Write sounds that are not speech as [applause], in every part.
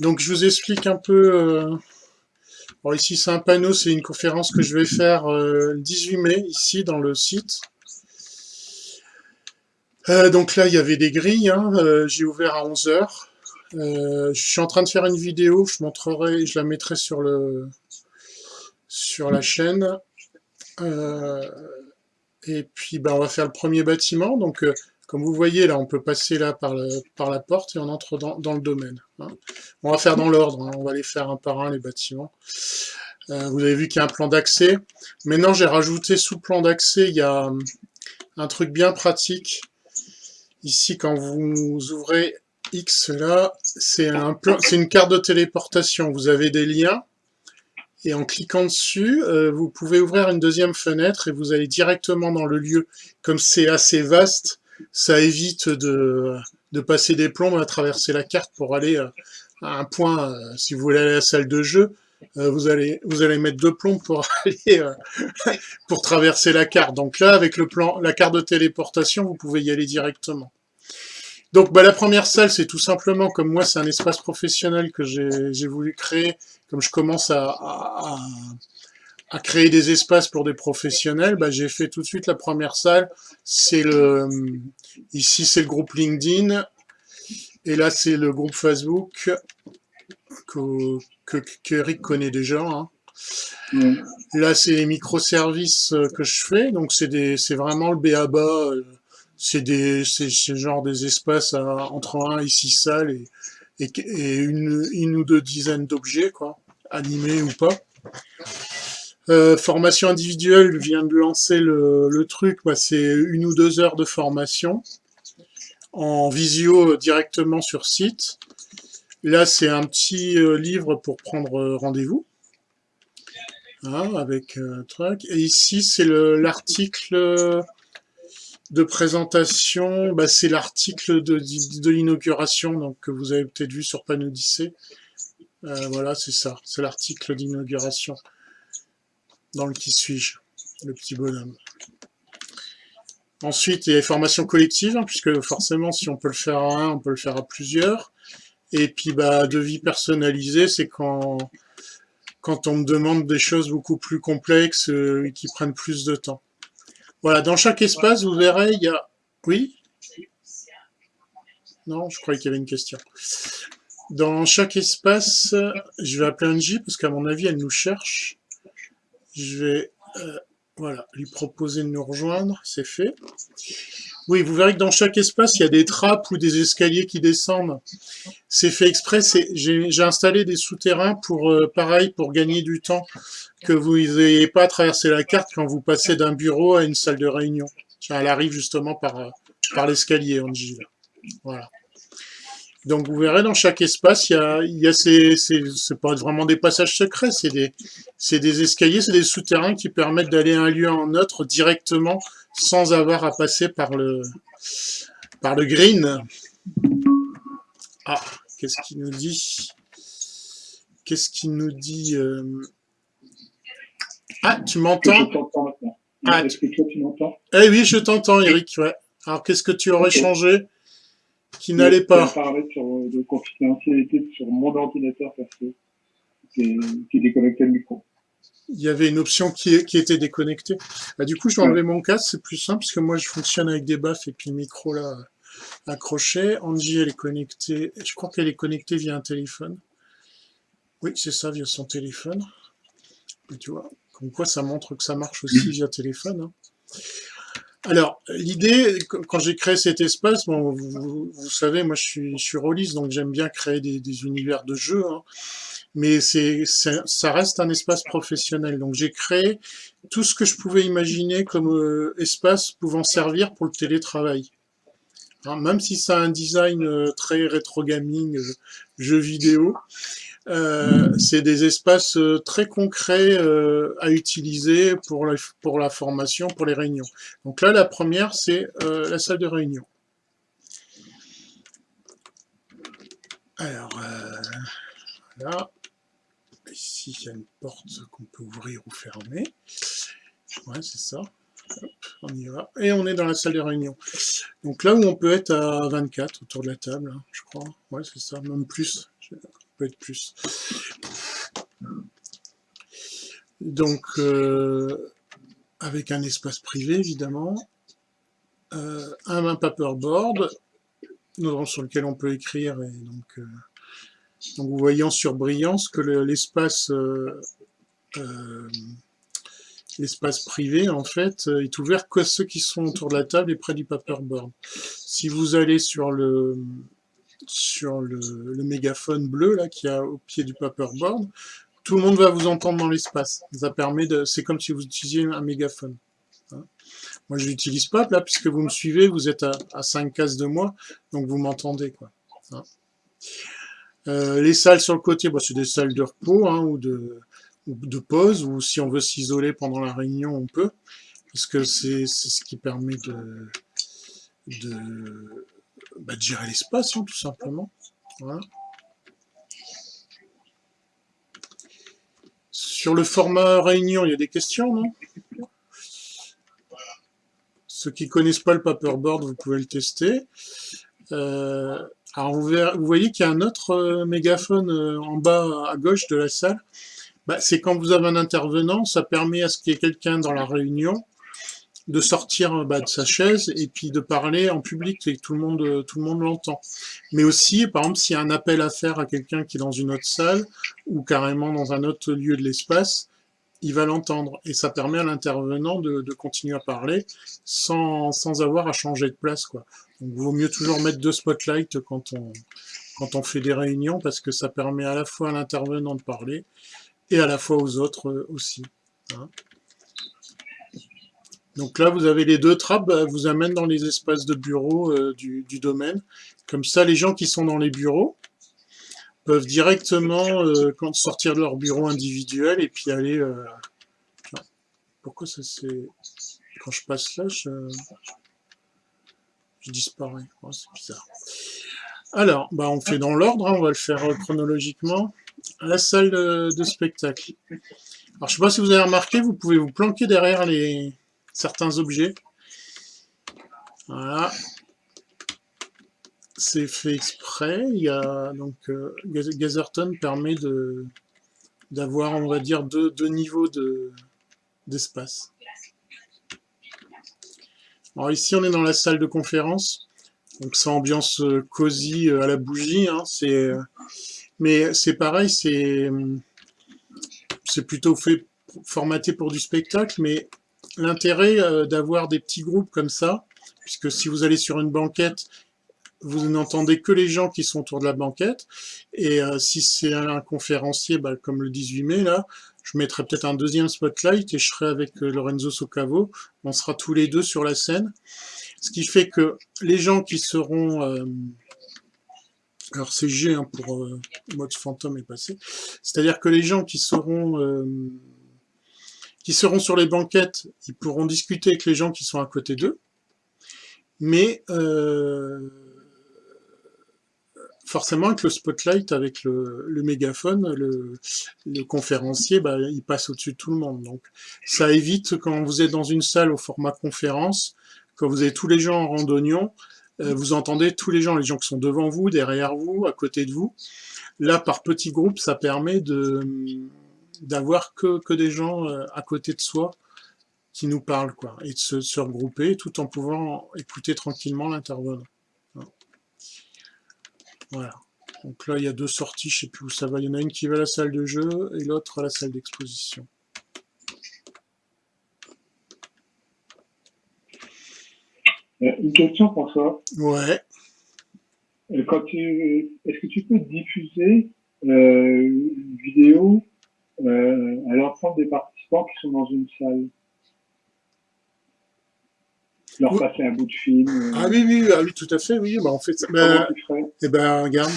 donc je vous explique un peu... Euh, ici c'est un panneau, c'est une conférence que je vais faire euh, le 18 mai, ici dans le site. Euh, donc là, il y avait des grilles, hein, j'ai ouvert à 11h. je suis en train de faire une vidéo, je montrerai, je la mettrai sur le sur la chaîne. et puis, ben, on va faire le premier bâtiment. Donc, comme vous voyez, là, on peut passer là par, par la porte et on entre dans, le domaine. Hein. On va faire dans l'ordre, hein. on va les faire un par un, les bâtiments. Euh, vous avez vu qu'il y a un plan d'accès. Maintenant, j'ai rajouté sous le plan d'accès, il y a un truc bien pratique. Ici, quand vous ouvrez X là, c'est une carte de téléportation. Vous avez des liens et en cliquant dessus, euh, vous pouvez ouvrir une deuxième fenêtre et vous allez directement dans le lieu. Comme c'est assez vaste, ça évite de, de passer des plombs à traverser la carte pour aller euh, à un point, euh, si vous voulez aller à la salle de jeu, euh, vous allez vous allez mettre deux plombs pour [laughs] aller pour traverser la carte. Donc là, avec le plan, la carte de téléportation, vous pouvez y aller directement. Donc bah, la première salle, c'est tout simplement, comme moi, c'est un espace professionnel que j'ai voulu créer, comme je commence à, créer des espaces pour des professionnels, bah, j'ai fait tout de suite la première salle. C'est le ici c'est le groupe LinkedIn et là c'est le groupe Facebook que, que, Eric connaît déjà. Hein. Là c'est les microservices que je fais, donc c'est c'est vraiment le BABA. C'est des c'est genre des espaces entre 1 et 6 salles et, et, une, une ou deux dizaines d'objets quoi, animés ou pas. Euh, formation individuelle vient de lancer le, truc, c'est une ou deux heures de formation en visio directement sur site. Là, c'est un petit euh, livre pour prendre euh, rendez-vous. Hein, avec truc. Et ici, c'est l'article de présentation, bah, c'est l'article de, l'inauguration que vous avez peut-être vu sur Panodyssée. voilà, c'est ça, c'est l'article d'inauguration dans le qui suis-je, le petit bonhomme. Ensuite, il y a les formations collectives, hein, puisque forcément, si on peut le faire à un, on peut le faire à plusieurs. Et puis, bah, de vie personnalisée, c'est quand, quand on me demande des choses beaucoup plus complexes euh, et qui prennent plus de temps. Voilà, dans chaque espace, vous verrez, il y a... Oui? Non, je croyais qu'il y avait une question. Dans chaque espace, je vais appeler Angie, parce qu'à mon avis, elle nous cherche. Je vais euh, voilà, lui proposer de nous rejoindre, c'est fait. Oui, vous verrez que dans chaque espace, il y a des trappes ou des escaliers qui descendent. C'est fait exprès, j'ai installé des souterrains pour, euh, pareil, pour gagner du temps, que vous n'ayez pas à traverser la carte quand vous passez d'un bureau à une salle de réunion. Elle arrive justement par, euh, par l'escalier, Angie. Voilà. Donc vous verrez dans chaque espace, il y a, il y a ces, c'est pas vraiment des passages secrets, c'est des, des escaliers, c'est des souterrains qui permettent d'aller d'un lieu à un autre directement sans avoir à passer par le, par le green. Ah, qu'est-ce qu'il nous dit? Qu'est-ce qu'il nous dit euh? Ah, tu m'entends? Ah, tu m'entends? Eh oui, je t'entends, Eric. Ouais. Alors, qu'est-ce que tu aurais changé? Qui n'allait pas. parler sur, euh, de confidentialité sur mon ordinateur parce que qui déconnectait le micro. Il y avait une option qui, qui était déconnectée. Bah, du coup, je vais enlever mon casque, c'est plus simple parce que moi, je fonctionne avec des baffes et puis le micro là accroché. Angie, elle est connectée. Je crois qu'elle est connectée via un téléphone. Oui, c'est ça, via son téléphone. Et tu vois, comme quoi ça montre que ça marche aussi via téléphone. Hein. Alors, l'idée, quand j'ai créé cet espace, bon, vous, savez, moi je suis, je suis donc j'aime bien créer des, univers de jeux, hein, mais ça reste un espace professionnel. Donc j'ai créé tout ce que je pouvais imaginer comme euh, espace pouvant servir pour le télétravail. Hein, même si ça a un design euh, très rétro gaming, euh, jeu vidéo, euh, c'est des espaces euh, très concrets euh, à utiliser pour la, pour la formation, pour les réunions. Donc là, la première, c'est la salle de réunion. Alors, là, ici, il y a une porte qu'on peut ouvrir ou fermer. Ouais, c'est ça. on y va. Et on est dans la salle de réunion. Donc là où on peut être à 24 autour de la table, hein, je crois. Ouais, c'est ça, même plus être plus. Donc, euh, avec un espace privé, évidemment, euh, un, paperboard sur lequel on peut écrire. Et donc, euh, vous voyez en surbrillance que l'espace l'espace privé, en fait, est ouvert qu'à ceux qui sont autour de la table et près du paperboard. Si vous allez sur le sur le, mégaphone bleu là qui a au pied du paperboard, tout le monde va vous entendre dans l'espace. Ça permet de, c'est comme si vous utilisiez un mégaphone. Hein. moi, je l'utilise pas là puisque vous me suivez, vous êtes à, à 5 cases de moi, donc vous m'entendez quoi. Hein. Euh, les salles sur le côté, bah, c'est des salles de repos hein, ou de de pause, ou si on veut s'isoler pendant la réunion, on peut, parce que c'est ce qui permet de, de, bah, gérer l'espace, hein, tout simplement. Sur le format réunion, il y a des questions, non? Ceux qui connaissent pas le paperboard, vous pouvez le tester. Euh, alors vous, voyez qu'il y a un autre euh, mégaphone euh, en bas à gauche de la salle? Bah, c'est quand vous avez un intervenant, ça permet à ce qu'il y ait quelqu'un dans la réunion de sortir bah, de sa chaise et puis de parler en public et tout le monde tout le monde l'entend. Mais aussi, par exemple, s'il y a un appel à faire à quelqu'un qui est dans une autre salle ou carrément dans un autre lieu de l'espace, il va l'entendre et ça permet à l'intervenant de, continuer à parler sans, sans avoir à changer de place. Quoi. Donc, vaut mieux toujours mettre deux spotlights quand on, quand on fait des réunions parce que ça permet à la fois à l'intervenant de parler et à la fois aux autres euh, aussi. Hein. Donc là, vous avez les deux trappes, bah, vous amènent dans les espaces de bureau euh, du, domaine. Comme ça, les gens qui sont dans les bureaux peuvent directement euh, sortir de leur bureau individuel et puis aller... pourquoi ça c'est... Quand je passe là, je, je disparais. Oh, c'est bizarre. Alors, bah, on fait dans l'ordre, hein, on va le faire chronologiquement la salle de, spectacle. Alors, je sais pas si vous avez remarqué, vous pouvez vous planquer derrière les certains objets. Voilà. C'est fait exprès. Il y a donc euh, permet de d'avoir, on va dire, deux, niveaux de d'espace. Alors ici, on est dans la salle de conférence. Donc, c'est ambiance euh, cosy euh, à la bougie. Hein. C'est mais c'est pareil, c'est c'est plutôt fait formaté pour du spectacle, mais l'intérêt euh, d'avoir des petits groupes comme ça, puisque si vous allez sur une banquette, vous n'entendez que les gens qui sont autour de la banquette, et euh, si c'est un conférencier, bah, comme le 18 mai, là, je mettrai peut-être un deuxième spotlight et je serai avec euh, Lorenzo Socavo, on sera tous les deux sur la scène, ce qui fait que les gens qui seront alors c'est G hein, pour euh, mode fantôme est passé. C'est-à-dire que les gens qui seront qui seront sur les banquettes, ils pourront discuter avec les gens qui sont à côté d'eux, mais euh, forcément avec le spotlight, avec le, mégaphone, le, le conférencier, bah, il passe au-dessus de tout le monde. Donc ça évite quand vous êtes dans une salle au format conférence, quand vous avez tous les gens en randonnion, euh, vous entendez tous les gens, les gens qui sont devant vous, derrière vous, à côté de vous. Là, par petits groupes, ça permet de d'avoir que, que des gens euh, à côté de soi qui nous parlent, quoi, et de se, regrouper tout en pouvant écouter tranquillement l'intervenant. Voilà. Donc là, il y a deux sorties, je sais plus où ça va. Il y en a une qui va à la salle de jeu et l'autre à la salle d'exposition. Euh, une question, François. Ouais. Euh, quand tu, est-ce que tu peux diffuser euh, une vidéo euh, à l'ensemble des participants qui sont dans une salle leur passer un bout de film. Euh... Ah oui, oui, ah oui, tout à fait, oui. Bah, en fait, bah, eh ben, regarde,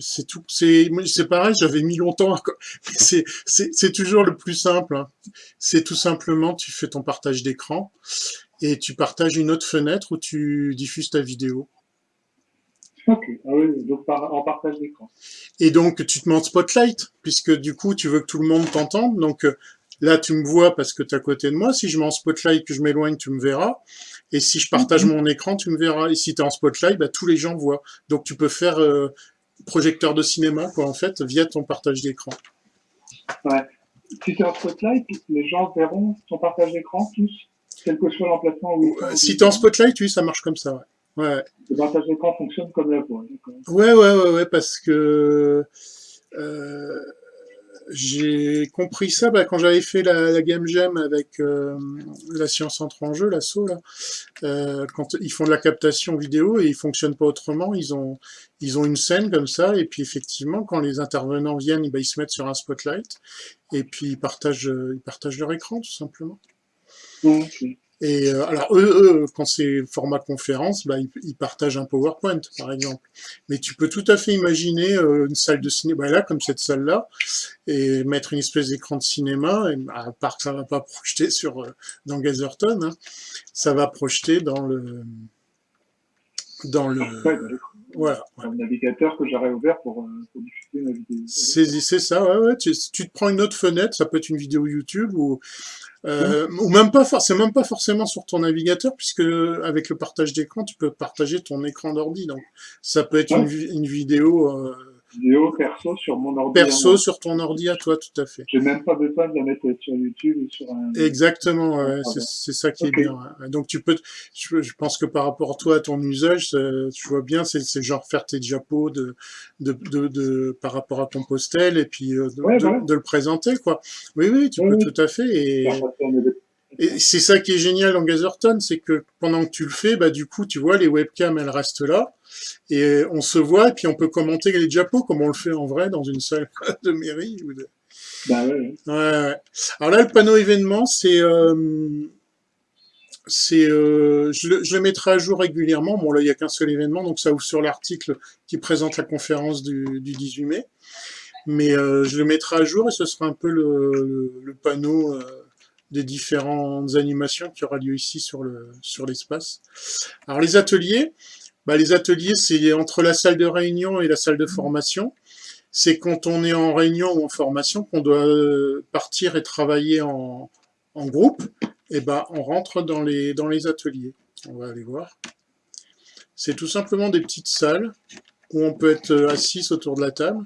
c'est tout, c'est, c'est pareil, j'avais mis longtemps. [laughs] C'est, c'est, c'est toujours le plus simple. Hein. C'est tout simplement, tu fais ton partage d'écran et tu partages une autre fenêtre où tu diffuses ta vidéo. Ok, ah oui, donc en partage d'écran. Et donc tu te mets en spotlight, puisque du coup tu veux que tout le monde t'entende. Donc euh, là tu me vois parce que tu es à côté de moi. Si je mets en spotlight, que je m'éloigne, tu me verras. Et si je partage mhm. mon écran, tu me verras. Et si tu es en spotlight, bah, tous les gens voient. Donc tu peux faire euh, projecteur de cinéma, quoi, en fait, via ton partage d'écran. Ouais. Si tu es en spotlight, les gens verront ton partage d'écran tous, quel que soit l'emplacement où. Si tu es en spotlight, oui, ça marche comme ça, ouais. Ouais. Le partage d'écran fonctionne comme la voix. Ouais, ouais, ouais, ouais, parce que euh, j'ai compris ça bah, quand j'avais fait la, la, Game Jam avec euh, la science entre en jeu, l'assaut, là. Euh, quand ils font de la captation vidéo et ils fonctionnent pas autrement, ils ont, ils ont une scène comme ça, et puis effectivement, quand les intervenants viennent, bah, ils se mettent sur un spotlight, et puis ils partagent, ils partagent leur écran, tout simplement. Et euh, alors eux, eux, quand c'est format conférence, bah, ils, ils, partagent un PowerPoint, par exemple. Mais tu peux tout à fait imaginer euh, une salle de cinéma, bah, là, comme cette salle-là, et mettre une espèce d'écran de cinéma, et, bah, à part que ça va pas [laughs] projeter sur euh, dans Gazerton, hein, ça va projeter dans le dans le voilà. Un navigateur que j'aurais ouvert pour, euh, pour, diffuser ma vidéo. C'est ça, ouais, ouais. Tu, tu, te prends une autre fenêtre, ça peut être une vidéo YouTube ou euh, ou même pas, c'est même pas forcément sur ton navigateur, puisque avec le partage d'écran, tu peux partager ton écran d'ordi. Donc, ça peut être une, une, vidéo euh, vidéo perso sur mon ordi. Perso sur ton ordi à toi, tout à fait. J'ai même pas besoin de la mettre sur YouTube ou sur un. Exactement, ouais, c'est ça qui okay. est bien. Ouais. Donc tu peux, je, je, pense que par rapport à toi, à ton usage, tu vois bien, c'est genre faire tes diapos de, de, de, de, par rapport à ton postel et puis euh, de, ouais, voilà. de, le présenter, quoi. Oui, oui, tu peux tout à fait. Et... Et c'est ça qui est génial en Gazerton, c'est que pendant que tu le fais, bah du coup, tu vois, les webcams, elles restent là, et on se voit, et puis on peut commenter les diapos, comme on le fait en vrai dans une salle [laughs] de mairie. Ou de... Bah ouais. ouais. Alors là, le panneau événement, c'est... Euh, c'est, euh, je, le, je, le, mettrai à jour régulièrement. Bon, là, il n'y a qu'un seul événement, donc ça ouvre sur l'article qui présente la conférence du, du 18 mai. Mais euh, je le mettrai à jour et ce sera un peu le, le, le panneau euh, des différentes animations qui aura lieu ici sur le sur l'espace. Alors les ateliers, bah, les ateliers c'est entre la salle de réunion et la salle de formation. C'est quand on est en réunion ou en formation qu'on doit partir et travailler en, en groupe. Et ben on rentre dans les dans les ateliers. On va aller voir. C'est tout simplement des petites salles où on peut être assis autour de la table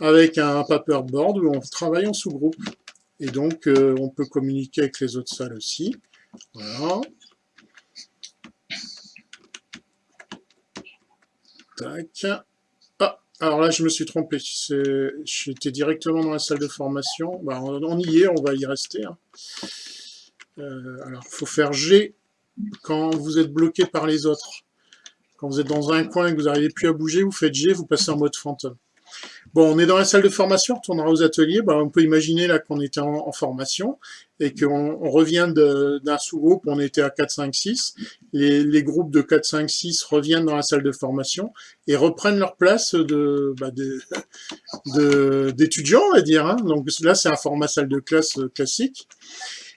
avec un paperboard où on travaille en sous-groupe. Et donc, euh, on peut communiquer avec les autres salles aussi. Voilà. Tac. Ah, alors là, je me suis trompé. J'étais directement dans la salle de formation. Bah, on, y est, on va y rester. Hein. Euh, alors, il faut faire G quand vous êtes bloqué par les autres. Quand vous êtes dans un coin et que vous n'arrivez plus à bouger, vous faites G, vous passez en mode fantôme. Bon, on est dans la salle de formation, on retournera aux ateliers. Bah, on peut imaginer là qu'on était en, formation et qu'on on revient d'un sous-groupe, on était à 4, 5, 6. Les, les, groupes de 4, 5, 6 reviennent dans la salle de formation et reprennent leur place de bah, d'étudiants, on va dire. Hein. Donc là, c'est un format salle de classe euh, classique.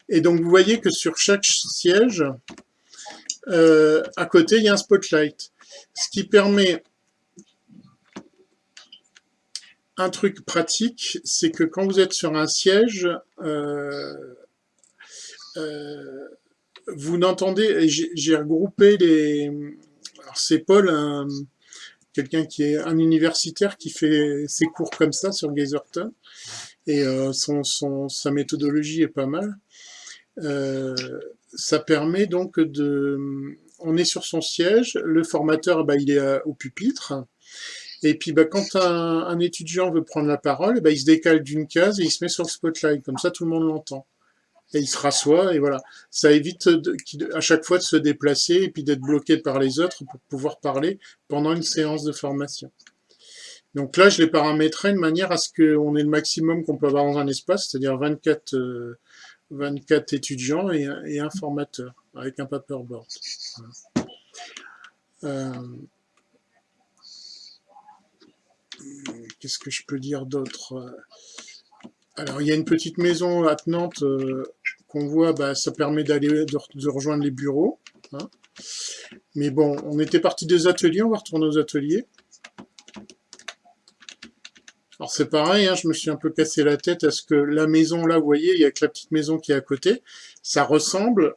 Et donc, vous voyez que sur chaque siège, euh, à côté, il y a un spotlight. Ce qui permet un truc pratique, c'est que quand vous êtes sur un siège, euh, euh, vous n'entendez, j'ai regroupé les... Alors c'est Paul, quelqu'un qui est un universitaire qui fait ses cours comme ça sur Gazerton, et euh, son, sa méthodologie est pas mal. Ça permet donc de... On est sur son siège, le formateur, bah, il est au pupitre, et puis, bah, quand un, étudiant veut prendre la parole, bah, il se décale d'une case et il se met sur le spotlight. Comme ça, tout le monde l'entend. Et il se rassoit, et voilà. Ça évite à chaque fois de se déplacer et puis d'être bloqué par les autres pour pouvoir parler pendant une séance de formation. Donc là, je l'ai paramétré de manière à ce qu'on ait le maximum qu'on peut avoir dans un espace, c'est-à-dire 24, euh, 24 étudiants et, un formateur avec un paperboard. Euh, Qu'est-ce que je peux dire d'autre Alors, il y a une petite maison attenante euh, qu'on voit, bah, ça permet d'aller de, de, rejoindre les bureaux. Hein. Mais bon, on était parti des ateliers, on va retourner aux ateliers. Alors c'est pareil, hein, je me suis un peu cassé la tête à ce que la maison là, vous voyez, il y a que la petite maison qui est à côté, ça ressemble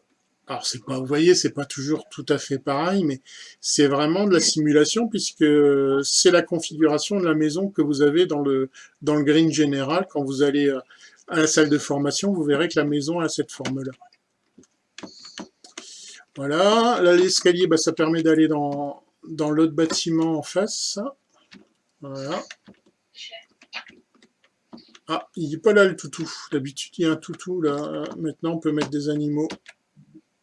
alors c'est pas, vous voyez, c'est pas toujours tout à fait pareil, mais c'est vraiment de la simulation puisque c'est la configuration de la maison que vous avez dans le, dans le green général. Quand vous allez euh, à la salle de formation, vous verrez que la maison a cette forme-là. Voilà, là l'escalier, bah, ça permet d'aller dans, dans l'autre bâtiment en face. Voilà. Ah, il n'est pas là le toutou. D'habitude, il y a un toutou là. Maintenant, on peut mettre des animaux.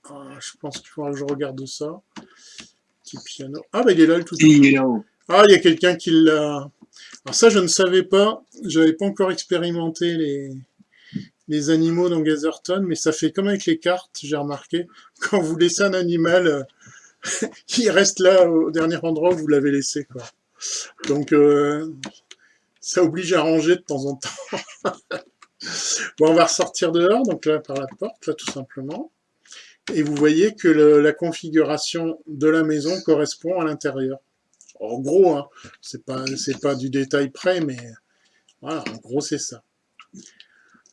Ah, je pense qu'il faudra que je regarde ça. Petit piano. Ah, bah il est là le tout. Ah, il y a quelqu'un qui l'a... Alors ça, je ne savais pas. J'avais pas encore expérimenté les, les animaux dans Gazerton, mais ça fait comme avec les cartes, j'ai remarqué. Quand vous laissez un animal, euh, [laughs] il reste là au dernier endroit où vous l'avez laissé. Quoi. Donc, euh, ça oblige à ranger de temps en temps. [laughs] bon, on va ressortir dehors, donc là, par la porte, là, tout simplement et vous voyez que la configuration de la maison correspond à l'intérieur. En gros, hein, c'est pas pas du détail près, mais voilà, en gros c'est ça.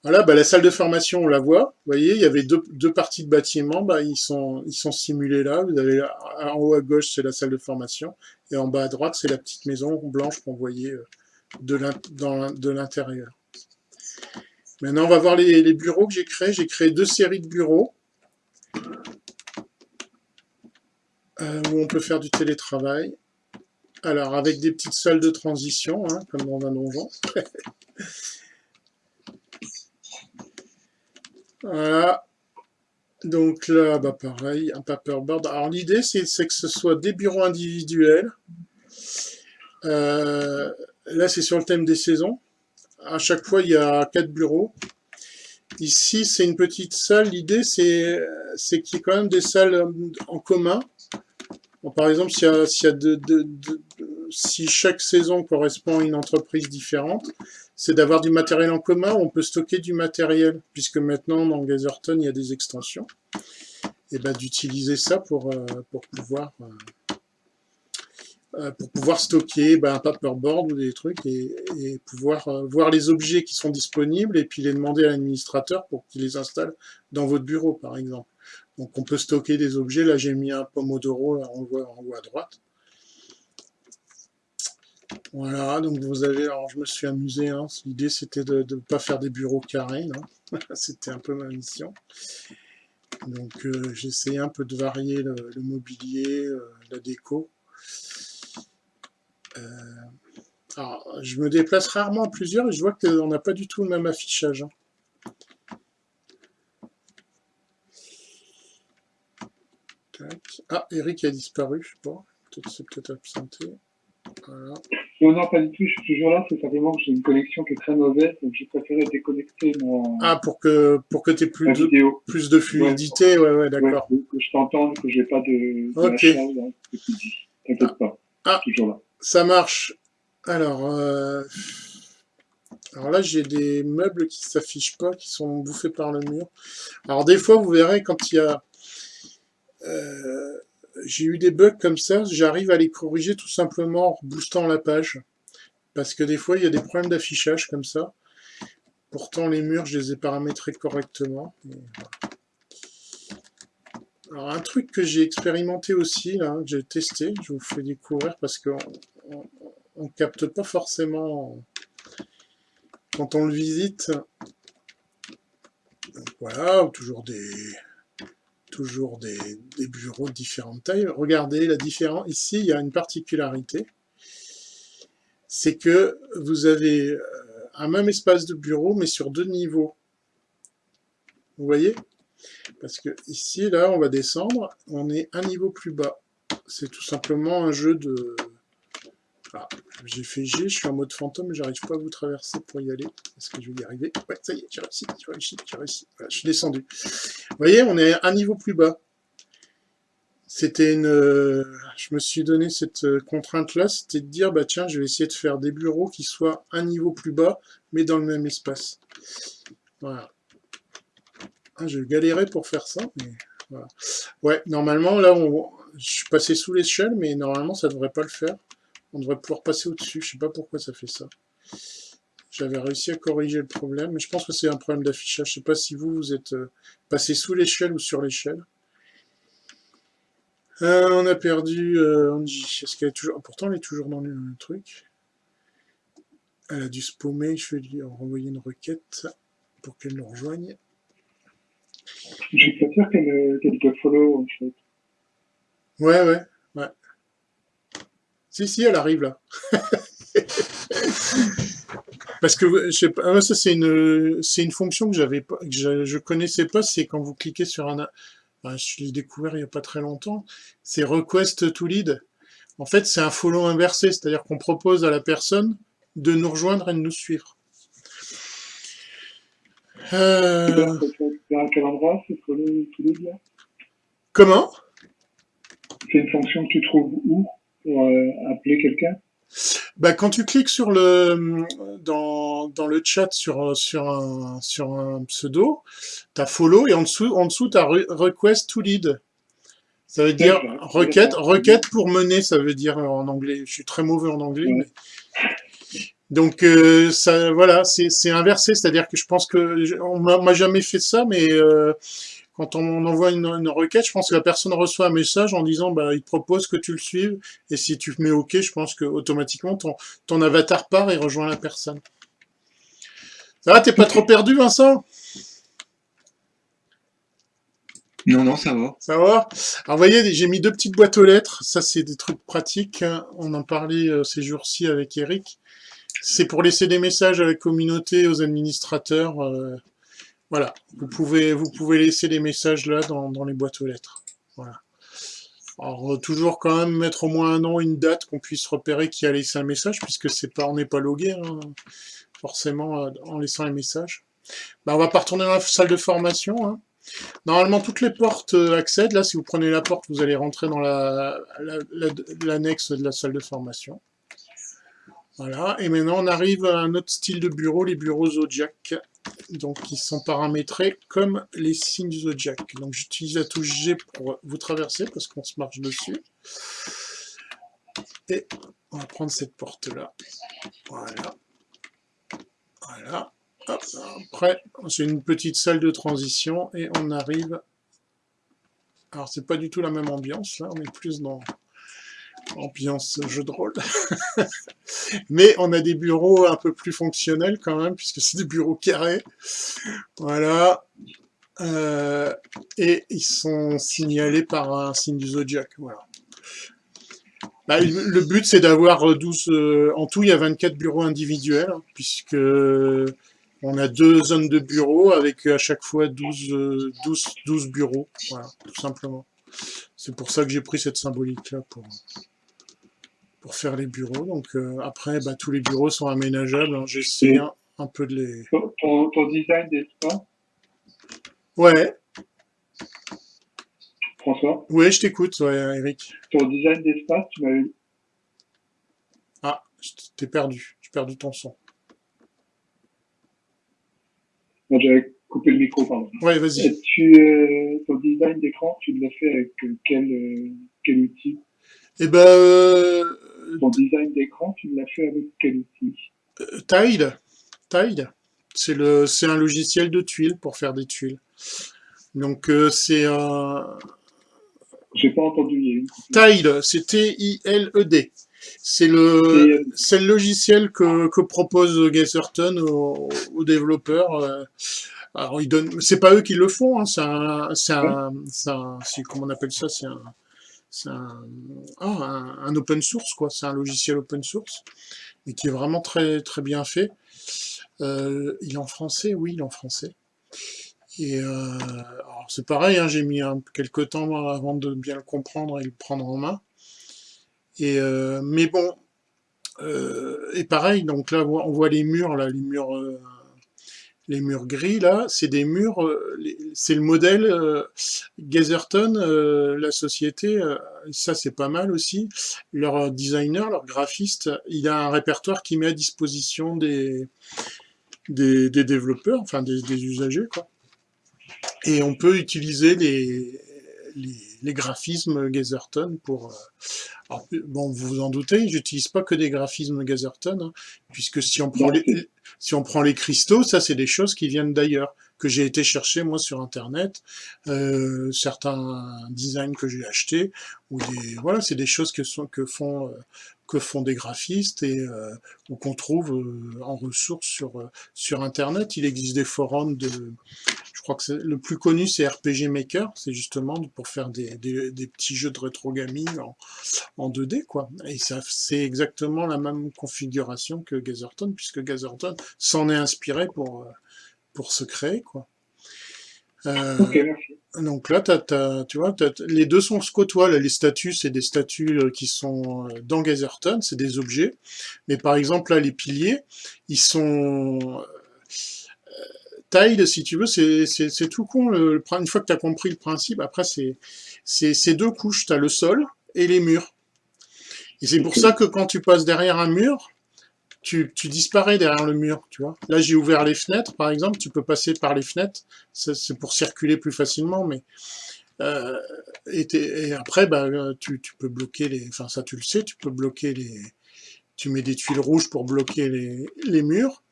Voilà, bah, la salle de formation, on la voit. Vous voyez, il y avait deux, parties de bâtiment, bah, ils sont ils sont simulés là. Vous avez en haut à gauche, c'est la salle de formation, et en bas à droite, c'est la petite maison blanche qu'on voyait euh, de l'intérieur. Maintenant, on va voir les bureaux que j'ai créés. J'ai créé deux séries de bureaux. Euh, où on peut faire du télétravail. Alors, avec des petites salles de transition, hein, comme dans un donjon. [laughs] voilà. Donc là, bah pareil, un paperboard. Alors l'idée, c'est que ce soit des bureaux individuels. Euh, là, c'est sur le thème des saisons. À chaque fois, il y a quatre bureaux. Ici, c'est une petite salle. L'idée, c'est qu'il y ait quand même des salles en commun. par exemple, si chaque saison correspond à une entreprise différente, c'est d'avoir du matériel en commun on peut stocker du matériel, puisque maintenant, dans Gazerton, il y a des extensions. Et ben, d'utiliser ça pour, euh, pour pouvoir... Euh, euh, pour pouvoir stocker ben, un paperboard ou des trucs et, pouvoir euh, voir les objets qui sont disponibles et puis les demander à l'administrateur pour qu'il les installe dans votre bureau, par exemple. Donc on peut stocker des objets. Là, j'ai mis un Pomodoro, là, on en haut à droite. Voilà, donc vous avez, alors je me suis amusé, hein, l'idée c'était de ne pas faire des bureaux carrés, [laughs] c'était un peu ma mission. Donc euh, j'ai essayé un peu de varier le, mobilier, la déco. Euh, alors, je me déplace rarement en plusieurs et je vois qu'on n'a pas du tout le même affichage. Hein. Ah, Eric a disparu, je sais pas. Peut-être c'est peut-être absenté. Voilà. Non, non, pas du tout, je suis toujours là, c'est simplement que j'ai une connexion qui est très mauvaise, donc j'ai préféré déconnecter mon... Ah, pour que, pour que tu aies plus de, plus de fluidité, ouais, ouais, d'accord. que je t'entende, que j'ai pas de... Ok. T'inquiète pas, ah. toujours là. Ça marche. Alors, euh, alors là, j'ai des meubles qui s'affichent pas, qui sont bouffés par le mur. Alors des fois, vous verrez, quand il y a... Euh, j'ai eu des bugs comme ça, j'arrive à les corriger tout simplement en boostant la page. Parce que des fois, il y a des problèmes d'affichage comme ça. Pourtant, les murs, je les ai paramétrés correctement. Alors, un truc que j'ai expérimenté aussi, là, que j'ai testé, je vous fais découvrir parce qu'on on, capte pas forcément quand on le visite. voilà, toujours des des, bureaux de différentes tailles. Regardez la différence. Ici, il y a une particularité. C'est que vous avez euh, un même espace de bureau, mais sur deux niveaux. Vous voyez? Parce que ici, là, on va descendre. On est un niveau plus bas. C'est tout simplement un jeu de, ah, j'ai fait G, je suis en mode fantôme, j'arrive pas à vous traverser pour y aller. Est-ce que je vais y arriver? Ouais, ça y est, j'ai réussi, j'ai réussi, j'ai réussi. Voilà, je suis descendu. Vous voyez, on est un niveau plus bas. C'était une... Euh, je me suis donné cette euh, contrainte-là, c'était de dire, bah tiens, je vais essayer de faire des bureaux qui soient un niveau plus bas, mais dans le même espace. Voilà. Ah, j'ai galéré pour faire ça, mais. Ouais, normalement, là, je suis passé sous l'échelle, mais normalement, ça devrait pas le faire. On devrait pouvoir passer au-dessus. Je sais pas pourquoi ça fait ça. J'avais réussi à corriger le problème, mais je pense que c'est un problème d'affichage. Je sais pas si vous, vous êtes euh, passé sous l'échelle ou sur l'échelle. Euh, on a perdu euh, Angie. Est-ce qu'elle est toujours... Pourtant, elle est toujours dans le truc. Elle a dû spammer. Je vais lui renvoyer une requête pour qu'elle nous rejoigne. Je suis pas sûr qu'elle qu te follow, en fait. Ouais, ouais. Si, si, elle arrive là. [laughs] Parce que je sais pas, ah, ça c'est une c'est une fonction que j'avais pas, que je, je connaissais pas. C'est quand vous cliquez sur un, je l'ai découvert il y a pas très longtemps. C'est request to lead. En fait, c'est un follow inversé, c'est-à-dire qu'on propose à la personne de nous rejoindre et de nous suivre. Euh... Comment? C'est une fonction que tu trouves où? Pour euh, appeler quelqu'un? Bah, quand tu cliques sur le dans, dans le chat sur sur un sur un pseudo, t'as follow et en dessous en dessous t'as request to lead. Ça veut dire requête requête pour mener, ça veut dire en anglais. Je suis très mauvais en anglais. Mais... Donc euh, ça voilà, c'est inversé, c'est-à-dire que je pense que on m'a jamais fait ça, mais euh, quand on envoie une, requête, je pense que la personne reçoit un message en disant bah, il te propose que tu le suives, et si tu mets OK, je pense que automatiquement ton, ton avatar part et rejoint la personne. Ça va, t'es pas trop perdu, Vincent? Non, non, ça va. Ça va? Alors, vous voyez, j'ai mis deux petites boîtes aux lettres. Ça, c'est des trucs pratiques. Hein. On en parlait euh, ces jours-ci avec Eric. C'est pour laisser des messages à la communauté, aux administrateurs. Euh, voilà, vous pouvez, vous pouvez laisser les messages là dans, dans les boîtes aux lettres. Voilà. Alors, euh, toujours quand même mettre au moins un nom, une date, qu'on puisse repérer qui a laissé un message, puisque c'est pas, on n'est pas logué, hein, forcément, euh, en laissant un message. Ben, on va pas retourner dans la salle de formation. Hein. Normalement, toutes les portes euh, accèdent. Là, si vous prenez la porte, vous allez rentrer dans l'annexe la, de la salle de formation. Voilà, et maintenant on arrive à un autre style de bureau, les bureaux Zodiac donc ils sont paramétrés comme les signes du zodiac. Donc j'utilise la touche G pour vous traverser parce qu'on se marche dessus. Et on va prendre cette porte-là. Voilà. Voilà. Après, c'est une petite salle de transition et on arrive... Alors c'est pas du tout la même ambiance, là on est plus dans ambiance jeu de rôle. [laughs] Mais on a des bureaux un peu plus fonctionnels quand même, puisque c'est des bureaux carrés. Voilà. Euh, et ils sont signalés par un signe du zodiac. Voilà. Bah, le but, c'est d'avoir 12... Euh, en tout, il y a 24 bureaux individuels, hein, puisque on a deux zones de bureaux avec à chaque fois 12, 12, 12 bureaux. Voilà, tout simplement. C'est pour ça que j'ai pris cette symbolique-là pour faire les bureaux. Donc euh, après, bah, tous les bureaux sont aménageables. Hein. J'essaie un, peu de les... Ton, ton design d'espace Ouais. François? Oui, je t'écoute, ouais, Eric. Ton design d'espace, tu m'as eu... Ah, t'es perdu. J'ai perdu ton son. J'avais coupé le micro, pardon. Ouais, vas-y. Tu, euh, ton design d'écran, tu l'as fait avec quel, euh, quel outil? Eh ben, euh, ton design d'écran, tu l'as fait avec quel outil euh, Tile. Tile. C'est le, c'est un logiciel de tuiles pour faire des tuiles. Donc euh, c'est un. J'ai pas entendu. Tile, c'est T-I-L-E-D. C'est le, c'est le logiciel que, que propose Gazerton aux, aux développeurs. Euh. Alors ils donnent, c'est pas eux qui le font, hein, c'est un, c'est un, c'est comment on appelle ça, c'est un, c'est oh, un, un, open source, quoi. C'est un logiciel open source, et qui est vraiment très, très bien fait. Euh, il est en français, oui, il est en français. Et euh, c'est pareil, hein, j'ai mis quelques temps avant de bien le comprendre et le prendre en main. Et euh, mais bon, et pareil, donc là on voit les murs, là, les murs les murs gris là, c'est des murs, euh, c'est le modèle euh, Gazerton, euh, la société, ça c'est pas mal aussi. Leur designer, leur graphiste, il a un répertoire qui met à disposition des, des, développeurs, enfin des, usagers quoi. Et on peut utiliser les, les, graphismes Gazerton pour... bon, vous vous en doutez, j'utilise pas que des graphismes Gazerton, hein, puisque si on prend les si on prend les cristaux, ça c'est des choses qui viennent d'ailleurs, que j'ai été chercher moi sur internet, euh, certains designs que j'ai achetés, ou des voilà, c'est des choses que, sont, que font euh, que font des graphistes et euh, ou qu'on trouve euh, en ressources sur euh, sur internet. Il existe des forums de, je crois que le plus connu c'est RPG Maker, c'est justement pour faire des, des, des, petits jeux de rétro gaming en, en 2D quoi. Et ça c'est exactement la même configuration que Gazerton puisque Gazerton s'en est inspiré pour pour se créer quoi. Euh, merci. Donc là, tu vois, les deux sont se côtoient. les statues, c'est des statues euh, qui sont euh, dans Gazerton, c'est des objets. Mais par exemple, là, les piliers, ils sont... Tile, si tu veux, c'est tout con. Une fois que tu as compris le principe, après, c'est deux couches. Tu as le sol et les murs. Et c'est pour ça que quand tu passes derrière un mur, tu, tu, disparais derrière le mur, tu vois. Là, j'ai ouvert les fenêtres, par exemple, tu peux passer par les fenêtres, c'est pour circuler plus facilement, mais... Euh, et, après, bah, tu, tu, peux bloquer les... Enfin, ça, tu le sais, tu peux bloquer les... Tu mets des tuiles rouges pour bloquer les, les murs.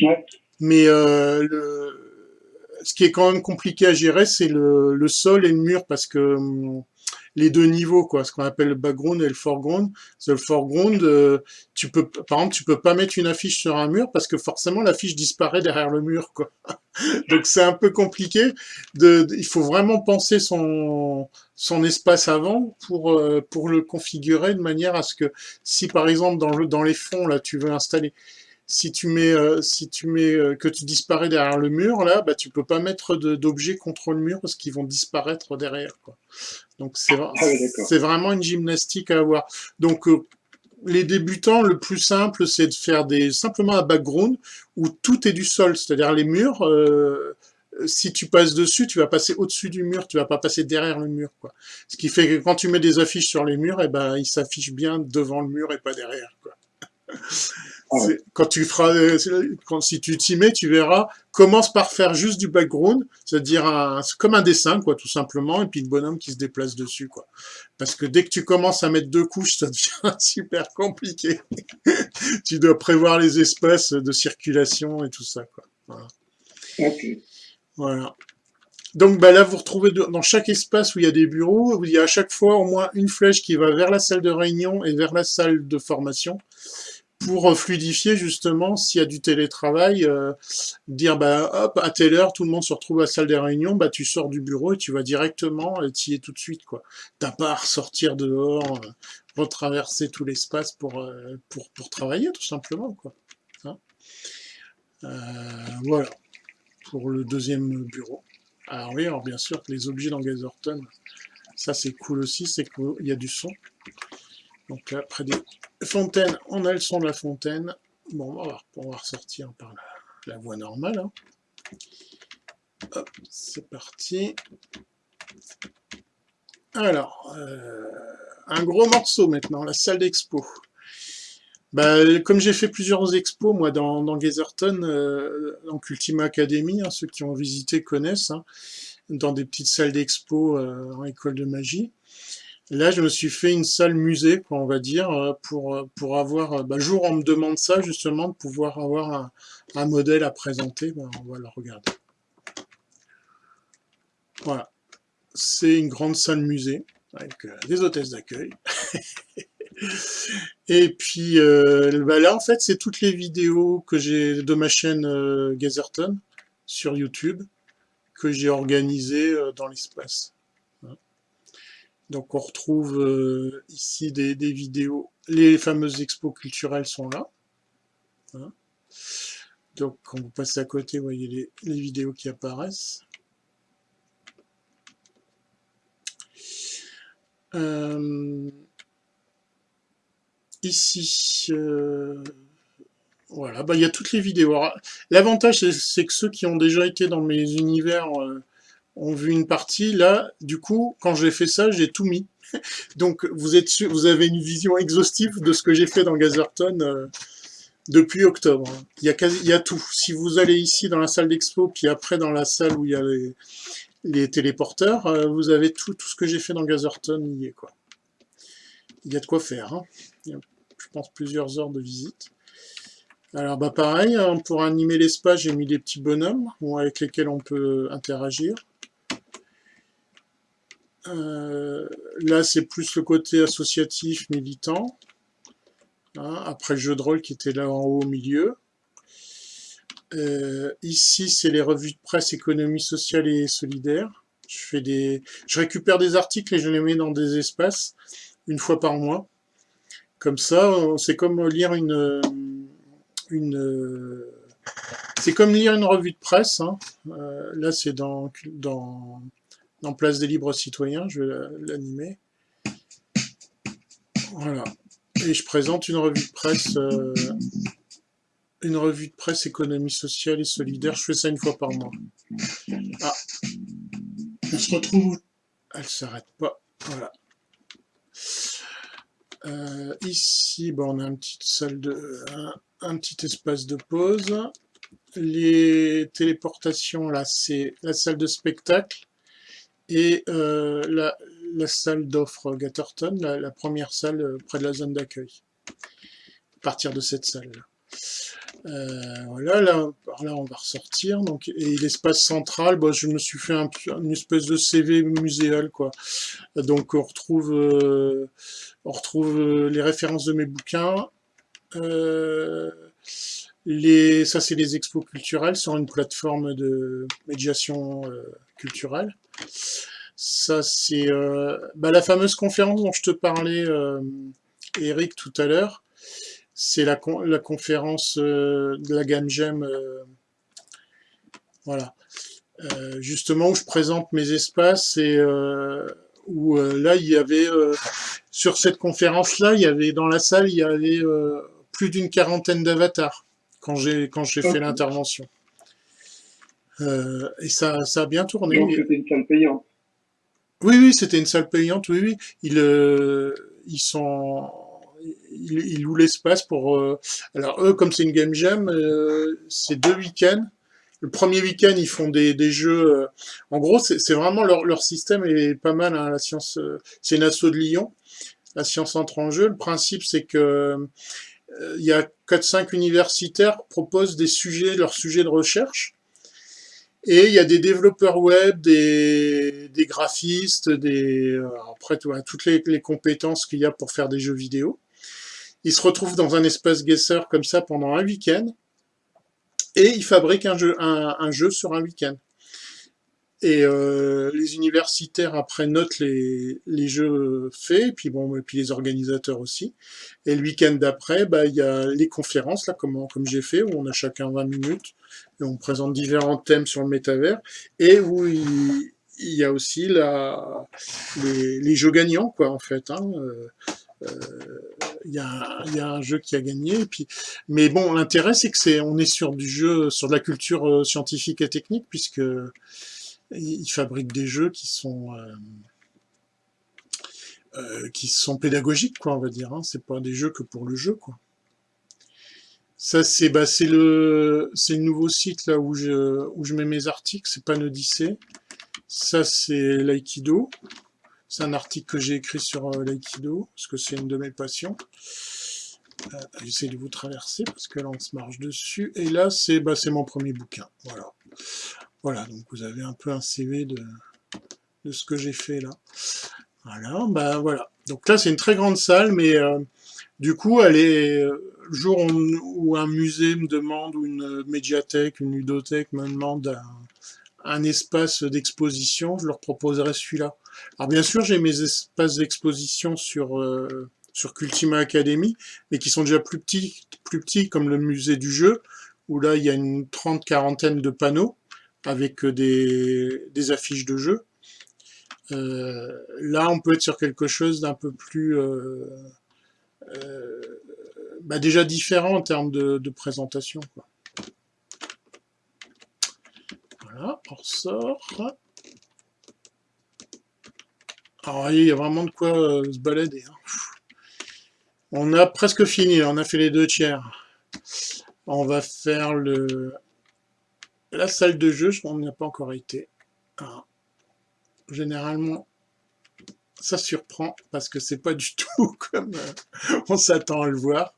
Ouais. Mais euh, le, ce qui est quand même compliqué à gérer, c'est le, le, sol et le mur, parce que... Hum, les deux niveaux, quoi, ce qu'on appelle le background et le foreground. Le foreground, euh, tu peux, par exemple, tu peux pas mettre une affiche sur un mur parce que forcément l'affiche disparaît derrière le mur, quoi. [laughs] Donc c'est un peu compliqué. De, il faut vraiment penser son son espace avant pour euh, pour le configurer de manière à ce que si par exemple dans le dans les fonds là tu veux installer si tu mets, euh, si tu mets euh, que tu disparais derrière le mur, là, bah, tu peux pas mettre d'objets contre le mur parce qu'ils vont disparaître derrière. Quoi. Donc c'est ah vraiment une gymnastique à avoir. Donc euh, les débutants, le plus simple, c'est de faire des simplement un background où tout est du sol, c'est-à-dire les murs. si tu passes dessus, tu vas passer au-dessus du mur, tu vas pas passer derrière le mur, quoi. Ce qui fait que quand tu mets des affiches sur les murs, eh ben, ils s'affichent bien devant le mur et pas derrière, quoi. Ah quand tu feras, quand, si tu t'y mets, tu verras, commence par faire juste du background, c'est-à-dire un, comme un dessin, quoi, tout simplement, et puis le bonhomme qui se déplace dessus, quoi. Parce que dès que tu commences à mettre deux couches, [laughs] ça devient super compliqué. [laughs] tu dois prévoir les espaces de circulation et tout ça, quoi. Voilà. voilà. Donc bah là, vous retrouvez dans chaque espace où il y a des bureaux, il y a à chaque fois au moins une flèche qui va vers la salle de réunion et vers la salle de formation pour euh, fluidifier justement s'il y a du télétravail, euh, dire bah hop à telle heure tout le monde se retrouve à la salle des réunions, bah tu sors du bureau et tu vas directement et tu y es tout de suite quoi. T'as pas à ressortir dehors, euh, retraverser tout l'espace pour, euh, pour pour travailler tout simplement quoi. Hein voilà pour le deuxième bureau. Alors oui, alors bien sûr que les objets dans Gazerton, ça c'est cool aussi, c'est qu'il y a du son. Donc là, près des fontaines, on a le son de la fontaine. Bon, on va, on va ressortir par la, voie normale. Hein. Hop, c'est parti. Alors, euh, un gros morceau maintenant, la salle d'expo. Bah, comme j'ai fait plusieurs expos, moi, dans, dans Gazerton, euh, donc Ultima Academy, hein, ceux qui ont visité connaissent, hein, dans des petites salles d'expo euh, en école de magie. Là, je me suis fait une salle musée, on va dire, euh, pour, euh, pour avoir, euh, bah, jour on me demande ça, justement, de pouvoir avoir un, un modèle à présenter, bah, on va le regarder. Voilà. C'est une grande salle musée, avec des hôtesses d'accueil. [laughs] Et puis, euh, bah, là, en fait, c'est toutes les vidéos que j'ai de ma chaîne euh, sur YouTube, que j'ai organisées dans l'espace. Donc on retrouve euh, ici des, vidéos. Les fameuses expos culturelles sont là. Hein. Donc quand vous passez à côté, vous voyez les, vidéos qui apparaissent. Euh, ici, euh, voilà, bah, il y a toutes les vidéos. L'avantage, c'est que ceux qui ont déjà été dans mes univers ont vu une partie. Là, du coup, quand j'ai fait ça, j'ai tout mis. [laughs] Donc, vous êtes sûr, vous avez une vision exhaustive de ce que j'ai fait dans Gazerton euh, depuis octobre. Il y, a tout. Si vous allez ici dans la salle d'expo, puis après dans la salle où il y a les, téléporteurs, euh, vous avez tout, tout ce que j'ai fait dans Gazerton, il y est quoi. Il y a de quoi faire. Hein. Il y a, je pense, plusieurs heures de visite. Alors bah pareil, hein, pour animer l'espace, j'ai mis des petits bonhommes avec lesquels on peut interagir. Euh, là, c'est plus le côté associatif, militant. Hein, après le jeu de rôle qui était là en haut au milieu. Euh, ici, c'est les revues de presse économie sociale et solidaire. Je, fais des... je récupère des articles et je les mets dans des espaces une fois par mois. Comme ça, c'est comme lire une... une c'est comme lire une revue de presse. Hein. Euh, là, c'est dans, dans, dans Place des Libres Citoyens. Je vais l'animer. Voilà. Et je présente une revue de presse... Euh, une revue de presse économie sociale et solidaire. Je fais ça une fois par mois. Ah. On se retrouve. Elle s'arrête pas. Voilà. Euh, ici, bon, on a une petite salle de, un, petit espace de pause. Les téléportations, là, c'est la salle de spectacle et euh, la, la, salle d'offre Gatterton, la, la, première salle euh, près de la zone d'accueil. À partir de cette salle. -là. Euh, voilà, là, là on va ressortir. Donc, et l'espace central, bah, je me suis fait un, une espèce de CV muséal, quoi. Donc on retrouve, euh, on retrouve euh, les références de mes bouquins. les, ça c'est les expos culturelles sur une plateforme de médiation culturelle. Ça c'est bah, la fameuse conférence dont je te parlais, Eric, tout à l'heure. C'est la, la, conférence euh, de la gamme GEM, euh, voilà, euh, justement où je présente mes espaces et où là il y avait, sur cette conférence-là, il y avait dans la salle, il y avait plus d'une quarantaine d'avatars quand j'ai quand j'ai fait l'intervention. Et ça, ça a bien tourné. Donc c'était une salle payante. Oui, oui, c'était une salle payante, oui, oui. Ils, ils sont ils, louent l'espace pour... Euh, alors eux, comme c'est une game jam, euh, c'est deux week-ends. Le premier week-end, ils font des, des jeux... Euh, en gros, c'est vraiment leur, leur, système est pas mal. Hein, la science, c'est une asso de Lyon. La science entre en jeu. Le principe, c'est que il y a 4-5 universitaires proposent des sujets, leurs sujets de recherche. Et il y a des développeurs web, des, graphistes, des après toutes les, compétences qu'il y a pour faire des jeux vidéo. Ils se retrouvent dans un espace guesser comme ça pendant un week-end, et ils fabriquent un jeu, un, jeu sur un week-end. Et euh, les universitaires après notent les, les jeux faits, et puis bon, et puis les organisateurs aussi. Et le week-end d'après, bah il y a les conférences là, comme comme j'ai fait, où on a chacun 20 minutes et on présente différents thèmes sur le métavers, et où il, il y a aussi la, les, les, jeux gagnants quoi en fait. Hein, euh, il y, a, y, a, un jeu qui a gagné. Et puis, mais bon, l'intérêt c'est que c'est, on est sur du jeu, sur de la culture euh, scientifique et technique, puisque ils fabriquent des jeux qui sont euh, euh, qui sont pédagogiques, quoi, on va dire. Hein. C'est pas des jeux que pour le jeu, quoi. Ça c'est bah, c'est le c'est le nouveau site là où je où je mets mes articles, c'est Panodyssée. Ça c'est l'aïkido. C'est un article que j'ai écrit sur euh, l'aïkido, parce que c'est une de mes passions. Euh, J'essaie de vous traverser, parce que là, on se marche dessus. Et là, c'est bah, mon premier bouquin. Voilà. Voilà, donc vous avez un peu un CV de, ce que j'ai fait là. Voilà, bah voilà. Donc là, c'est une très grande salle, mais euh, du coup, elle est, euh, le jour où, un musée me demande, ou une médiathèque, une ludothèque me demande un, espace d'exposition, je leur proposerai celui-là. Alors bien sûr, j'ai mes espaces d'exposition sur, euh, sur Cultima Academy, mais qui sont déjà plus petits, plus petits comme le musée du jeu, où là, il y a une trente quarantaine de panneaux avec des, des affiches de jeu. Euh, là, on peut être sur quelque chose d'un peu plus... Euh, euh, bah déjà différent en termes de, présentation. Quoi. Voilà, on ressort. Alors, il y a vraiment de quoi euh, se balader. Hein. On a presque fini, on a fait les deux tiers. On va faire le la salle de jeu, on n'y a pas encore été. généralement, ça surprend parce que c'est pas du [laughs] tout comme euh, on s'attend à le voir.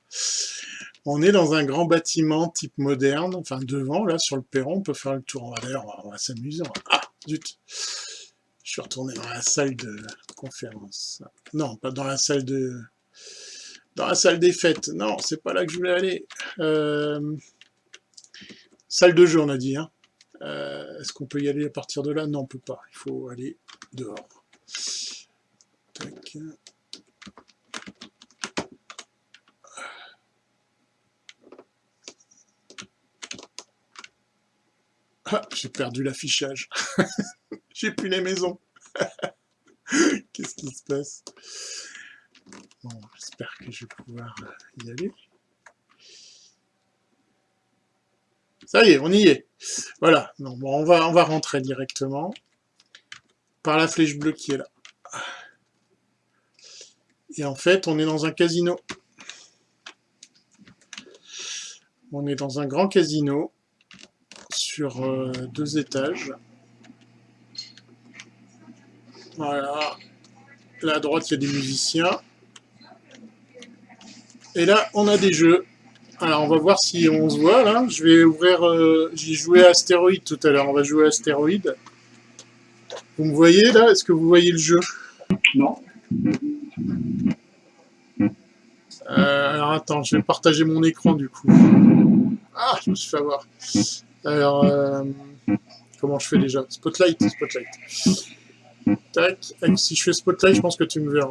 On est dans un grand bâtiment type moderne, enfin devant, là, sur le perron, on peut faire le tour. D'ailleurs, on va, s'amuser. Ah, zut Je suis retourné dans la salle de conférence. Non, pas dans la salle de... Dans la salle des fêtes. Non, c'est pas là que je voulais aller. Euh, salle de jeu, on a dit. Hein. Euh, est-ce qu'on peut y aller à partir de là? Non, on peut pas. Il faut aller dehors. Ah, j'ai perdu l'affichage. [laughs] j'ai plus les maisons. [laughs] Qu'est-ce qui se passe? Bon, j'espère que je vais pouvoir y aller. Ça y est, on y est. Voilà, bon, on, va, on va rentrer directement par la flèche bleue qui est là. Et en fait, on est dans un casino. On est dans un grand casino sur euh, deux étages. Voilà. Là à droite, il y a des musiciens. Et là, on a des jeux. Alors, on va voir si on se voit, là. Je vais ouvrir... Euh, j'ai joué à Astéroïde tout à l'heure. On va jouer à Astéroïde. Vous me voyez, là? Est-ce que vous voyez le jeu? Non. Euh, alors, attends, je vais partager mon écran, du coup. Ah, je me suis fait avoir. Alors, euh, comment je fais déjà? Spotlight, Spotlight. Tac, si je fais Spotlight, je pense que tu me verras.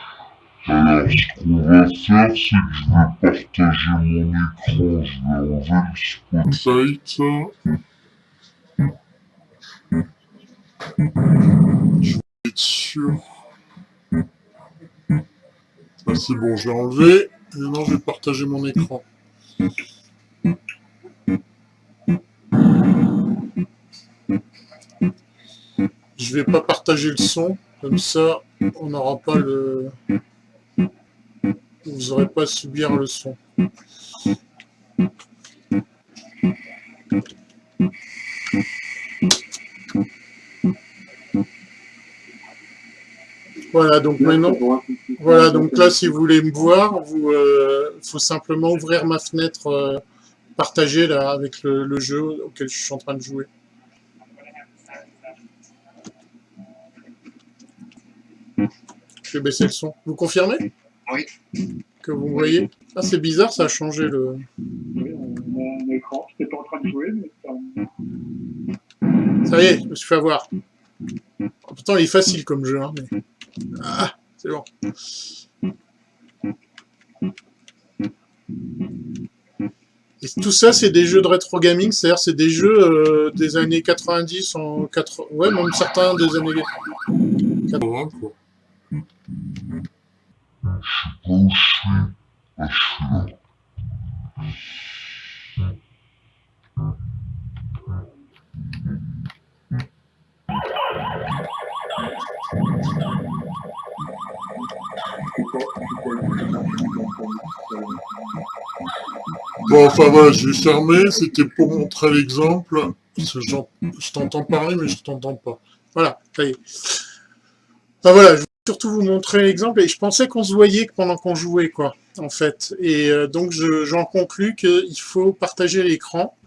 Alors, ce qu'on va faire, c'est que je vais partager mon écran. Je vais enlever le spotlight. Je vais être sûr. Ah, c'est bon, je l'ai enlevé. Maintenant, je vais partager mon écran. Je vais pas partager le son, comme ça on n'aura pas le... Vous n'aurez pas à subir le son. Voilà, donc maintenant, voilà, donc là, si vous voulez me voir, il euh, faut simplement ouvrir ma fenêtre euh, partagée là, avec le jeu auquel je suis en train de jouer. Je vais baisser le son. Vous confirmez? Oui. Que vous voyez Ah, c'est bizarre, ça a changé le... Oui, écran. Je pas en train de jouer, mais ça... Ça y est, je me suis fait avoir. Oh, pourtant, il est facile comme jeu, hein, mais... Ah, c'est bon. Et tout ça, c'est des jeux de rétro gaming, c'est-à-dire c'est des jeux euh, des années 90, en 80... ouais, même certains des années 80, Bon, enfin voilà, je vais fermer, c'était pour montrer l'exemple. Je t'entends parler, mais je t'entends pas. Voilà, ça y est. Enfin voilà, je surtout vous montrer l'exemple, et je pensais qu'on se voyait pendant qu'on jouait, quoi, en fait. Et euh, donc j'en conclus qu'il faut partager l'écran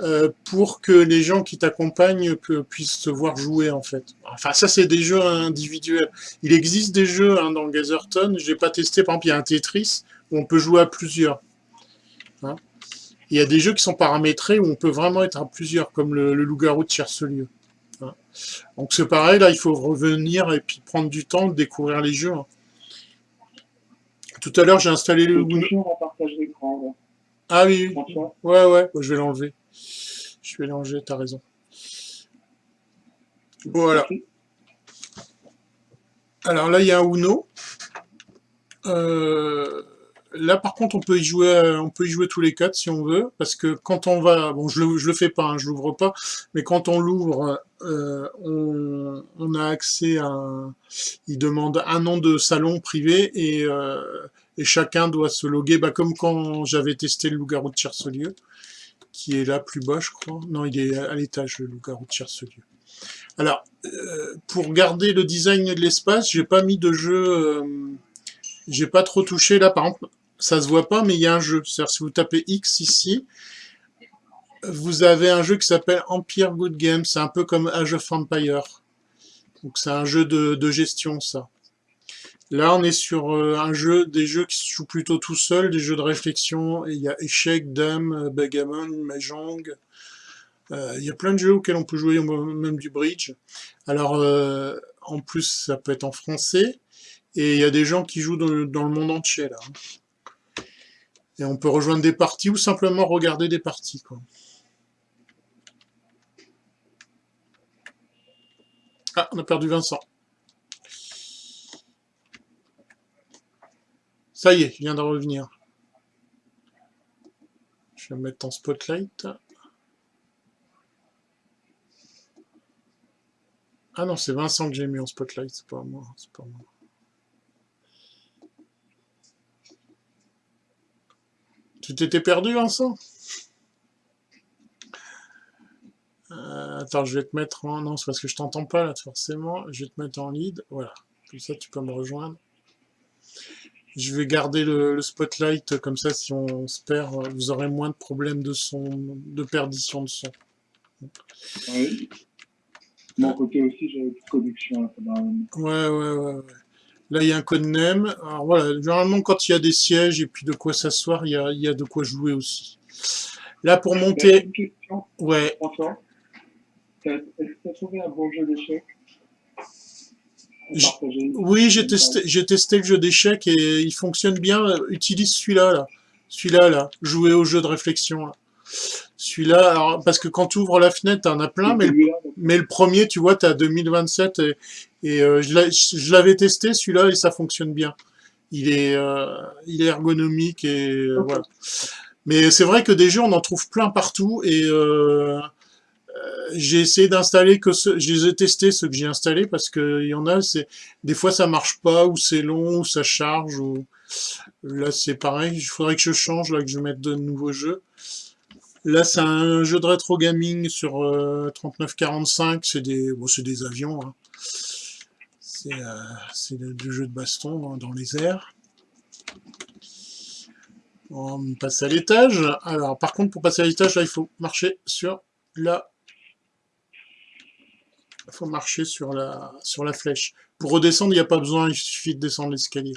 euh, pour que les gens qui t'accompagnent puissent te voir jouer, en fait. Enfin, ça, c'est des jeux individuels. Il existe des jeux hein, dans Gazerton, je n'ai pas testé, par exemple, il y a un Tetris, où on peut jouer à plusieurs. Hein. il y a des jeux qui sont paramétrés où on peut vraiment être à plusieurs, comme le, le loup-garou de Cherselieu. Donc c'est pareil, là il faut revenir et puis prendre du temps de découvrir les jeux. Hein. Tout à l'heure j'ai installé le... Ah oui, oui. ouais ouais, je vais l'enlever. Je vais l'enlever, t'as raison. Voilà. Alors là il y a un Uno. Euh, là, par contre, on peut y jouer, euh, on peut y jouer tous les quatre si on veut, parce que quand on va, bon, je le, je le fais pas, hein, je l'ouvre pas, mais quand on l'ouvre, euh, on, on, a accès à, il demande un nom de salon privé et, euh, et chacun doit se loguer, bah, comme quand j'avais testé le loup-garou de Tiercelieu, qui est là plus bas, je crois. Non, il est à l'étage, le loup-garou de Tiercelieu. Alors, euh, pour garder le design de l'espace, j'ai pas mis de jeu, euh, j'ai pas trop touché là, par exemple, ça se voit pas, mais il y a un jeu. C'est-à-dire, si vous tapez X ici, vous avez un jeu qui s'appelle Empire Good Game. C'est un peu comme Age of Empire. Donc, c'est un jeu de, gestion, ça. Là, on est sur euh, un jeu, des jeux qui se jouent plutôt tout seul, des jeux de réflexion. il y a échec, dame, bagamon, mahjong. Euh, il y a plein de jeux auxquels on peut jouer, même du bridge. Alors, euh, en plus, ça peut être en français. Et il y a des gens qui jouent dans le, monde entier, là. Et on peut rejoindre des parties ou simplement regarder des parties, quoi. Ah, on a perdu Vincent. Ça y est, il vient de revenir. Je vais me mettre en spotlight. Ah non, c'est Vincent que j'ai mis en spotlight, c'est pas moi, c'est pas moi. Tu t'étais perdu, Vincent? Euh, Attends, je vais te mettre en... Non, c'est parce que je t'entends pas, là, forcément. Je vais te mettre en lead, voilà. Comme ça, tu peux me rejoindre. Je vais garder le, spotlight, comme ça, si on se perd, vous aurez moins de problèmes de son, de perdition de son. Oui mon côté aussi, j'avais plus de connexion. Là, ouais, ouais, ouais, ouais. Là, il y a un code name. Alors voilà, généralement, quand il y a des sièges et puis de quoi s'asseoir, il y a, il y a de quoi jouer aussi. Là, pour monter... Une question, ouais. François. Est-ce que tu as trouvé un bon jeu d'échecs? Oui, j'ai testé, j'ai testé le jeu d'échecs et il fonctionne bien. Utilise celui-là, là. Celui-là, là. Jouer au jeu de réflexion, là. Celui-là, parce que quand tu ouvres la fenêtre, t'en as plein, mais le, mais le premier, tu vois, tu as 2027 et, et euh, je l'avais testé, celui-là, et ça fonctionne bien. Il est, euh, il est ergonomique et euh, voilà. Mais c'est vrai que des jeux, on en trouve plein partout et j'ai essayé d'installer que ce, je les ai testés ceux que j'ai installés parce que il y en a, c'est des fois ça marche pas ou c'est long ou ça charge ou là c'est pareil. Il faudrait que je change là que je mette de nouveaux jeux. Là, c'est un jeu de rétro gaming sur 3945. Euh, c'est des, bon, des avions. Hein. C'est euh, du jeu de baston dans les airs. On passe à l'étage. Alors, par contre, pour passer à l'étage, là, il faut marcher sur la... Il faut marcher sur la, sur la flèche. Pour redescendre, il n'y a pas besoin, il suffit de descendre l'escalier.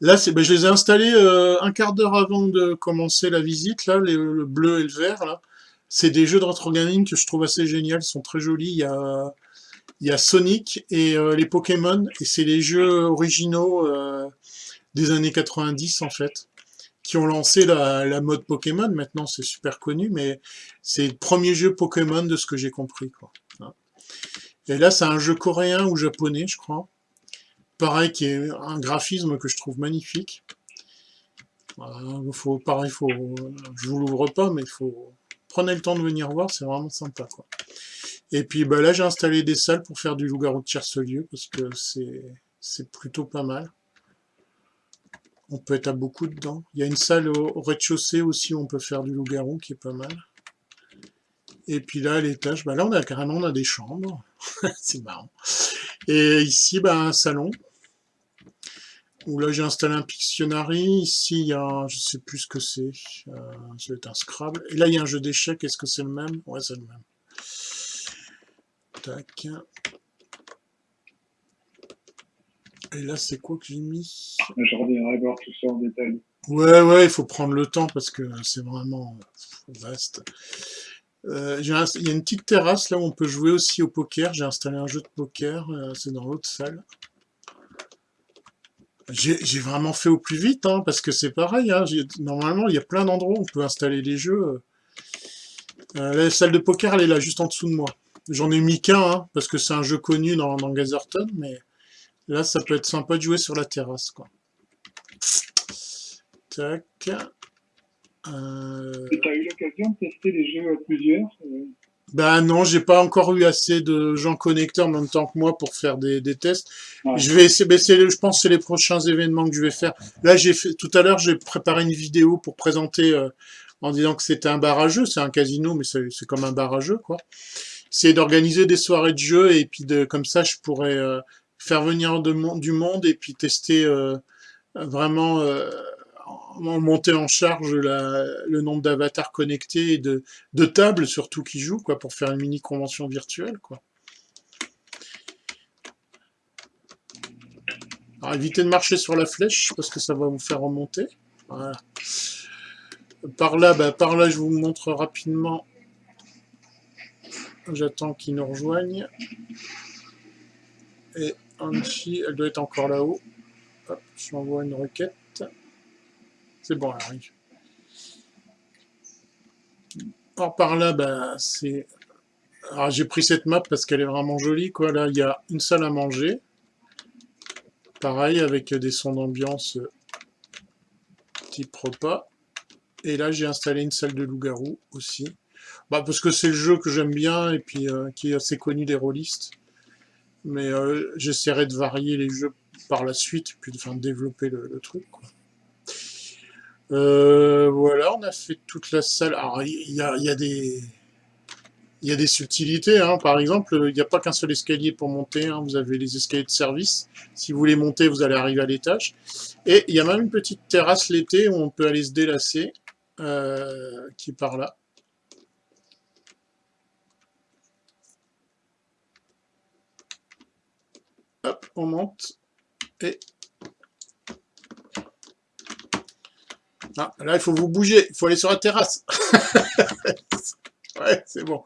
Là, ben, je les ai installés euh, un quart d'heure avant de commencer la visite, là, le bleu et le vert, là. C'est des jeux de retro gaming que je trouve assez géniaux, ils sont très jolis. Il y a, il y a Sonic et euh, les Pokémon, et c'est les jeux originaux euh, des années 90, en fait, qui ont lancé la, la mode Pokémon. Maintenant, c'est super connu, mais c'est le premier jeu Pokémon de ce que j'ai compris, quoi. Et là, c'est un jeu coréen ou japonais, je crois. Pareil, qui est un graphisme que je trouve magnifique. faut, pareil, faut, je vous l'ouvre pas, mais faut prenez le temps de venir voir, c'est vraiment sympa. Quoi. Et puis bah, là, j'ai installé des salles pour faire du loup-garou de Tiercelieu, parce que c'est plutôt pas mal. On peut être à beaucoup dedans. Il y a une salle au, rez-de-chaussée aussi où on peut faire du loup-garou, qui est pas mal. Et puis là, à l'étage, bah là, on a carrément on a des chambres. [laughs] c'est marrant. Et ici, bah, un salon où là j'ai installé un Pictionary, ici il y a, je sais plus ce que c'est, euh, ça va être un Scrabble, et là il y a un jeu d'échecs, est-ce que c'est le même? Ouais c'est le même. Tac. Et là c'est quoi que j'ai mis? Je reviendrai voir tout ça en détail. Ouais ouais, il faut prendre le temps parce que c'est vraiment vaste. Euh, il y a une petite terrasse là où on peut jouer aussi au poker, j'ai installé un jeu de poker, euh, c'est dans l'autre salle. J'ai vraiment fait au plus vite, hein, parce que c'est pareil. Hein, normalement, il y a plein d'endroits où on peut installer les jeux. Euh, la salle de poker, elle est là, juste en dessous de moi. J'en ai mis qu'un, hein, parce que c'est un jeu connu dans, dans Gazerton, mais là, ça peut être sympa de jouer sur la terrasse. Tac. Euh... Tu as eu l'occasion de tester les jeux à plusieurs euh? Ben non, j'ai pas encore eu assez de gens connectés en même temps que moi pour faire des, des tests. Je vais essayer, ben je pense que c'est les prochains événements que je vais faire. Là, j'ai fait tout à l'heure, j'ai préparé une vidéo pour présenter euh, en disant que c'était un bar à jeu, c'est un casino, mais c'est comme un bar à jeu, quoi. C'est d'organiser des soirées de jeu et puis de comme ça, je pourrais euh, faire venir de, du monde et puis tester euh, vraiment monter en charge le nombre d'avatars connectés et de, tables surtout qui jouent quoi pour faire une mini convention virtuelle quoi. Alors évitez de marcher sur la flèche parce que ça va vous faire remonter. Par là, bah, par là je vous montre rapidement. J'attends qu'ils nous rejoignent. Et Anchi, elle doit être encore là-haut. Je m'envoie une requête. C'est bon, elle arrive. Par là, bah, c'est... Alors j'ai pris cette map parce qu'elle est vraiment jolie, quoi. Là, il y a une salle à manger. Pareil, avec des sons d'ambiance type repas. Et là, j'ai installé une salle de loup-garou aussi. Bah, parce que c'est le jeu que j'aime bien et puis euh, qui est assez connu des rôlistes. Mais euh, j'essaierai de varier les jeux par la suite, puis de, de développer le, truc. Euh, voilà, on a fait toute la salle. Alors, il y a, des... Il y a des subtilités, hein. par exemple, il n'y a pas qu'un seul escalier pour monter, hein. vous avez les escaliers de service, si vous voulez monter, vous allez arriver à l'étage, et il y a même une petite terrasse l'été où on peut aller se délasser, euh, qui est par là. Hop, on monte, et Ah, là, il faut vous bouger, il faut aller sur la terrasse. [laughs] ouais, c'est bon.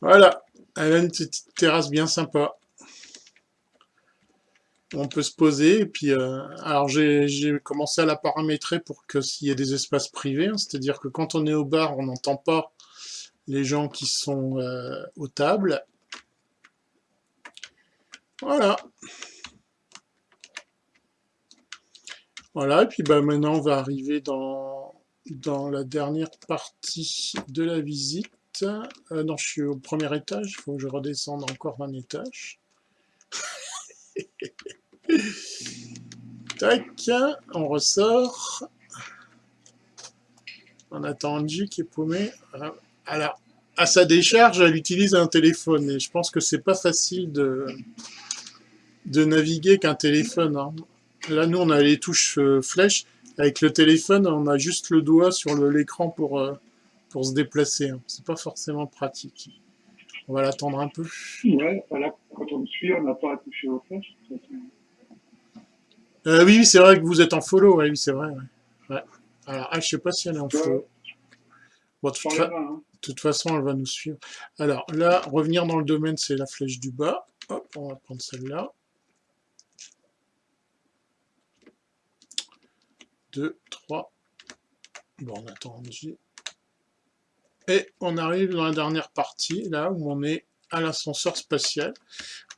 Voilà, elle a une petite terrasse bien sympa. On peut se poser, puis, euh, alors j'ai commencé à la paramétrer pour que s'il y ait des espaces privés, hein, c'est-à-dire que quand on est au bar, on n'entend pas les gens qui sont euh, aux tables. Voilà. Voilà, et puis bah, maintenant on va arriver dans, dans la dernière partie de la visite. Euh, non, je suis au premier étage, il faut que je redescende encore un étage. [laughs] Tac, on ressort. On attend Angie qui est paumée. Alors, à sa décharge, elle utilise un téléphone, et je pense que c'est pas facile de, de naviguer qu'un téléphone. Hein. Là, nous, on a les touches euh, flèches. Avec le téléphone, on a juste le doigt sur l'écran pour, euh, pour se déplacer. Hein. C'est pas forcément pratique. On va l'attendre un peu. Ouais, quand on me suit, on n'a pas à toucher aux flèches. Euh, oui, c'est vrai que vous êtes en follow. oui, c'est vrai. Ouais. Alors, ah, je sais pas si elle est en follow. Bon, de toute, hein. toute, façon, elle va nous suivre. Alors là, revenir dans le domaine, c'est la flèche du bas. Hop, on va prendre celle-là. 2, 3. Bon, on attend Et on arrive dans la dernière partie, là où on est à l'ascenseur spatial.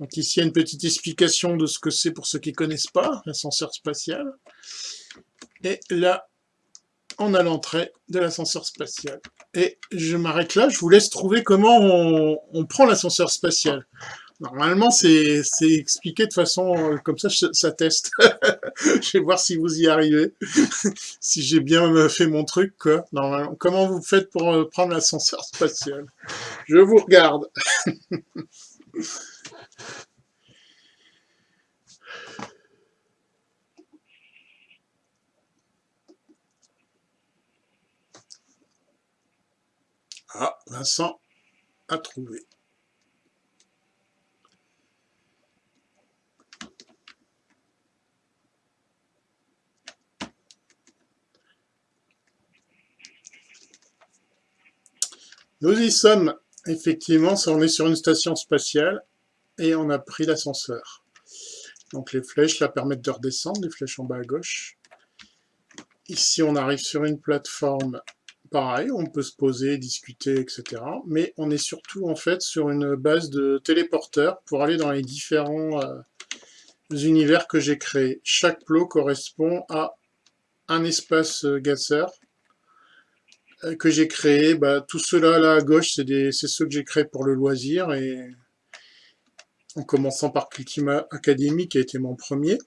Donc ici, il y a une petite explication de ce que c'est pour ceux qui ne connaissent pas, l'ascenseur spatial. Et là, on a l'entrée de l'ascenseur spatial. Et je m'arrête là, je vous laisse trouver comment on, on prend l'ascenseur spatial. Normalement, c'est expliqué de façon euh, comme ça, ça teste. [laughs] je vais voir si vous y arrivez, [laughs] si j'ai bien euh, fait mon truc. Quoi. Normalement, comment vous faites pour euh, prendre l'ascenseur [laughs] spatial? Je vous regarde. ah, Vincent a trouvé. Nous y sommes, effectivement, on est sur une station spatiale et on a pris l'ascenseur. Donc les flèches la permettent de redescendre, les flèches en bas à gauche. Ici, on arrive sur une plateforme, pareil, on peut se poser, discuter, etc. Mais on est surtout, en fait, sur une base de téléporteurs pour aller dans les différents euh, univers que j'ai créés. Chaque plot correspond à un espace Gasser que j'ai créé. Bah, tout cela là à gauche, c'est ceux que j'ai créés pour le loisir et en commençant par Cultima Academy qui a été mon premier.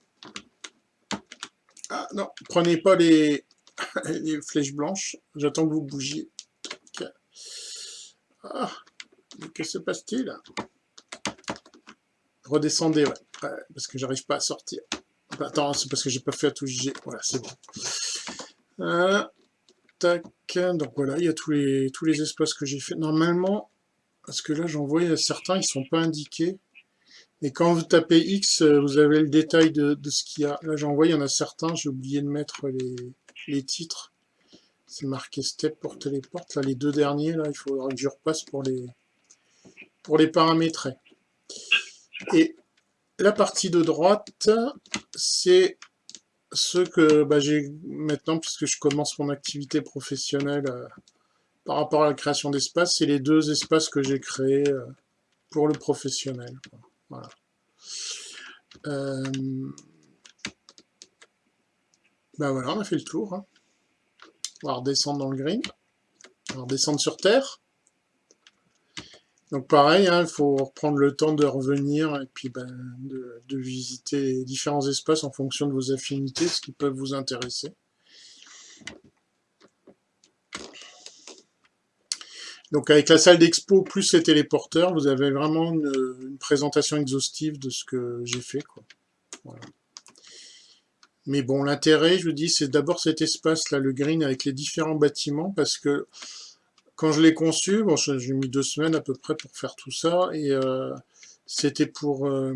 Ah non, prenez pas les, [laughs] flèches blanches, j'attends que vous bougiez. Ah, que se passe-t-il? Redescendez, ouais. parce que j'arrive pas à sortir. Attends, c'est parce que j'ai pas fait à tout G. Voilà, c'est bon. Euh, tac. Donc voilà, il y a tous les, tous les espaces que j'ai fait. Normalement, parce que là j'en vois certains, ils sont pas indiqués. Et quand vous tapez X, vous avez le détail de, ce qu'il y a. Là j'en vois, il y en a certains, j'ai oublié de mettre les, titres. C'est marqué step pour téléporte. Là, les deux derniers, là, il faudra que je repasse pour les paramétrer. Et la partie de droite, c'est ce que bah, j'ai maintenant, puisque je commence mon activité professionnelle euh, par rapport à la création d'espace, c'est les deux espaces que j'ai créés euh, pour le professionnel. Voilà. Euh, bah voilà, on a fait le tour. Hein. On va redescendre dans le green. On va redescendre sur Terre. Donc pareil, hein, il faut reprendre le temps de revenir et puis ben, de, visiter différents espaces en fonction de vos affinités, ce qui peuvent vous intéresser. Donc avec la salle d'expo plus les téléporteurs, vous avez vraiment une, présentation exhaustive de ce que j'ai fait. Mais bon, l'intérêt, je vous dis, c'est d'abord cet espace-là, le green, avec les différents bâtiments, parce que quand je l'ai conçu, bon, j'ai mis deux semaines à peu près pour faire tout ça, et euh, c'était pour... Euh,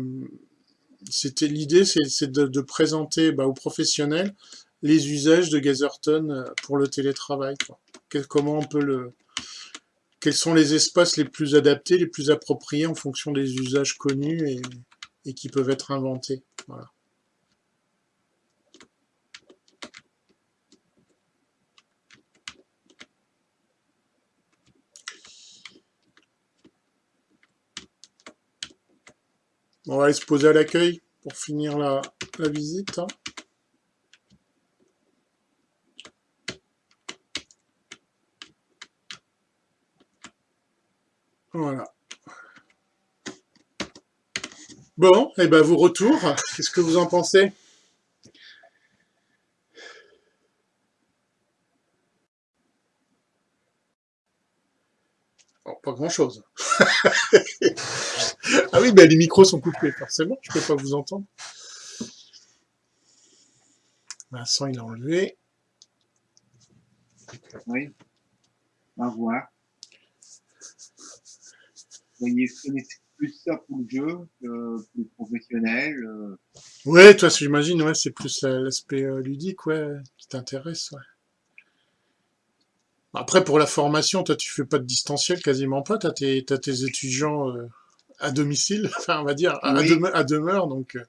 c'était L'idée, c'est de, présenter bah, aux professionnels les usages de Gazerton euh, pour le télétravail. comment on peut le... Quels sont les espaces les plus adaptés, les plus appropriés en fonction des usages connus et, et qui peuvent être inventés. Voilà. On va aller se poser à l'accueil pour finir la, visite. Voilà. Bon, et eh ben vous retour, qu'est-ce que vous en pensez? Pas grand-chose. [laughs] ah oui, ben les micros sont coupés, forcément, je peux pas vous entendre. Vincent, il a enlevé. Oui. On va voir. Vous voyez, plus ça pour le jeu que le professionnel. Euh. Ouais, toi, j'imagine, ouais, c'est plus l'aspect euh, ludique, ouais, qui t'intéresse, ouais. Après, pour la formation, toi, tu fais pas de distanciel quasiment pas. Tu as, tes étudiants euh, à domicile, [laughs] enfin, on va dire, à, demeure, donc... Euh,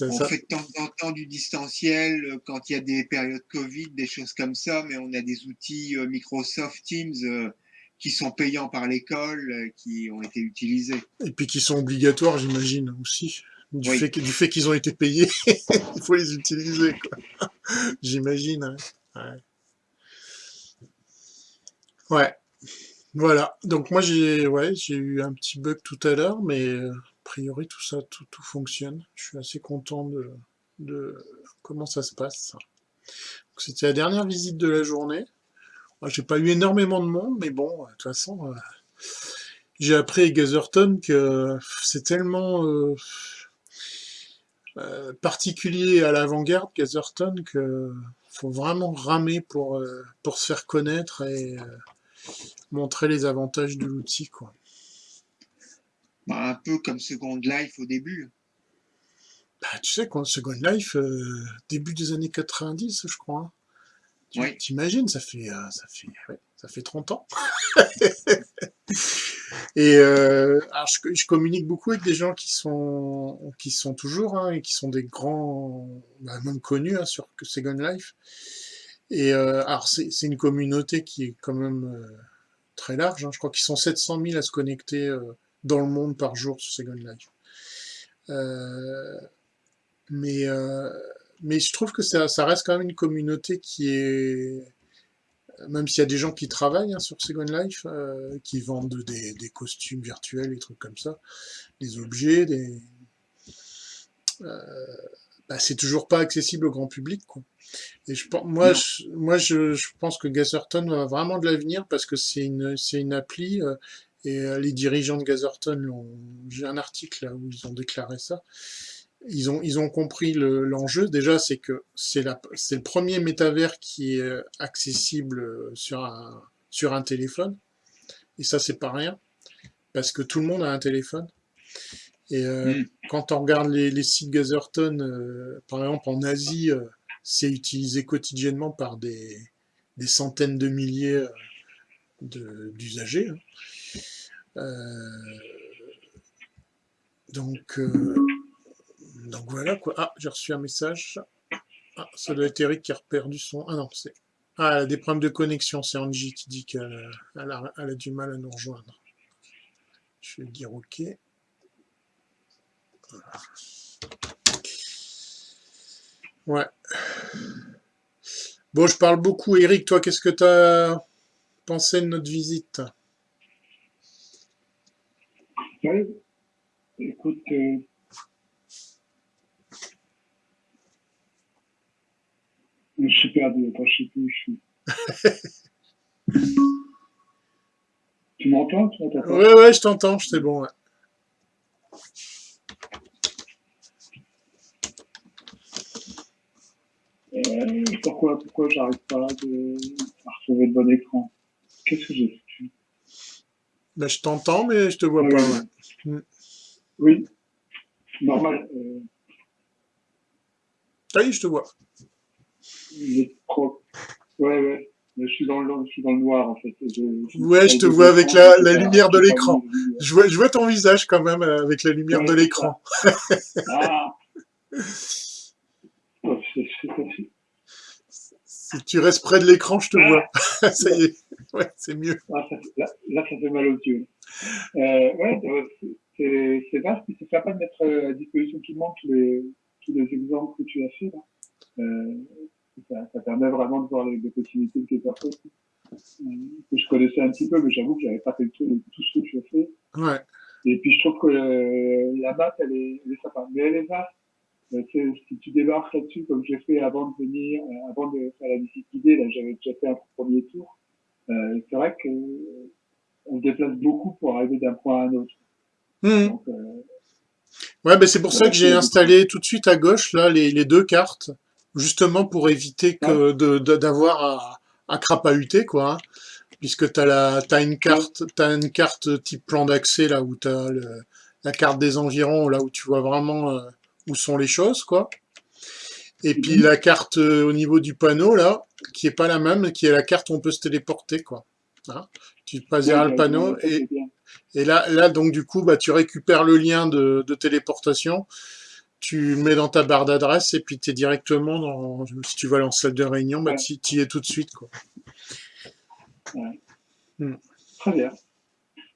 on fait de temps en temps du distanciel euh, quand il y a des périodes Covid, des choses comme ça, mais on a des outils Microsoft Teams qui sont payants par l'école, qui ont été utilisés. Et puis qui sont obligatoires, j'imagine, aussi. Du fait, fait qu'ils ont été payés, [laughs] il faut les utiliser, [laughs] j'imagine. Ouais. Ouais, voilà. Donc moi j'ai ouais, eu un petit bug tout à l'heure, mais euh, a priori tout ça, tout, tout fonctionne. Je suis assez content de, comment ça se passe. C'était la dernière visite de la journée. J'ai pas eu énormément de monde, mais bon, de toute façon, euh, j'ai appris à Gazerton que c'est tellement euh, particulier à l'avant-garde, Gazerton, que faut vraiment ramer pour, pour se faire connaître et montrer les avantages de l'outil. quoi. Bah, un peu comme Second Life au début. Bah, tu sais, quand Second Life, euh, début des années 90, je crois. Tu imagines, ça fait, euh, ça, fait, ça fait 30 ans. [laughs] et euh, alors je, communique beaucoup avec des gens qui sont, qui sont toujours, hein, et qui sont des grands, bah, même connus hein, sur Second Life. Et alors c'est une communauté qui est quand même très large. Hein. Je crois qu'ils sont 700 000 à se connecter euh, dans le monde par jour sur Second Life. Euh, mais euh, mais je trouve que ça, ça, reste quand même une communauté qui est... Même s'il y a des gens qui travaillent hein, sur Second Life, euh, qui vendent des, des, costumes virtuels, des trucs comme ça, des objets, des... Euh, bah, c'est toujours pas accessible au grand public. Quoi. Et je, moi, je, moi je, je, pense que Gazerton a vraiment de l'avenir parce que c'est une, une appli euh, et euh, les dirigeants de Gazerton, j'ai un article là où ils ont déclaré ça, ils ont, ils ont compris l'enjeu. Déjà, c'est que c'est le premier métavers qui est accessible sur un, sur un téléphone. Et ça, c'est pas rien. Parce que tout le monde a un téléphone. Et euh, mm. quand on regarde les, les sites Gazerton, euh, par exemple en Asie, euh, c'est utilisé quotidiennement par des, des centaines de milliers d'usagers. Hein. donc, donc voilà quoi. Ah, j'ai reçu un message. Ah, ça doit être Eric qui a perdu son... Ah non, c'est... Ah, elle a des problèmes de connexion, c'est Angie qui dit qu'elle a, a, du mal à nous rejoindre. Je vais dire OK. Ouais. Bon, je parle beaucoup. Eric, toi, qu'est-ce que tu as pensé de notre visite? Écoute, euh, je suis perdu. Attends, je sais plus où je suis. [laughs] tu m'entends? Ouais, ouais, je t'entends. C'est bon. Ouais. Euh, pourquoi, pourquoi j'arrive pas de, à retrouver le bon écran? Qu'est-ce que j'ai fait ben, Je t'entends, mais je te vois pas. Oui, normal. Euh... Ah oui, je te vois. trop... Ouais, ouais. je suis, dans le, je suis dans le noir, en fait. Je, ouais, je te vois avec la, la lumière de l'écran. Je vois, je vois ton visage quand même euh, avec la lumière de l'écran. ah [laughs] si tu restes près de l'écran, je te vois. [laughs] ça y est, ouais, c'est mieux. Ah, là, ça fait mal aux yeux. Euh, ouais, c'est vaste, c'est sympa de mettre à disposition tout le monde tous les, tous les exemples que tu as fait. Là. Euh, ça, ça, permet vraiment de voir les, les possibilités de tes personnes euh, que je connaissais un petit peu, mais j'avoue que j'avais pas fait le tour de tout ce que tu as fait. Ouais. Et puis je trouve que euh, la map, elle est, elle est sympa. Mais elle est vaste si tu débarques là-dessus, comme j'ai fait avant de venir, euh, avant de faire la visite guidée, là, j'avais déjà fait un premier tour. Euh, c'est vrai que on se déplace beaucoup pour arriver d'un point à un autre. Mmh. Donc, ouais, ben c'est pour ça que j'ai installé tout de suite à gauche là les, les deux cartes, justement pour éviter que de d'avoir à, à crapahuter quoi. Hein. puisque tu as, la, as une carte, as une carte type plan d'accès là où tu as la carte des environs là où tu vois vraiment où sont les choses, quoi. Et puis mhm. la carte euh, au niveau du panneau, là, qui est pas la même, qui est la carte où on peut se téléporter, quoi. Hein? Tu passes derrière le panneau, et, et là, là, donc du coup, bah, tu récupères le lien de, de téléportation, tu mets dans ta barre d'adresse, et puis tu es directement dans... Si tu vas en salle de réunion, bah, tu y es tout de suite, quoi. Hmm. Très bien.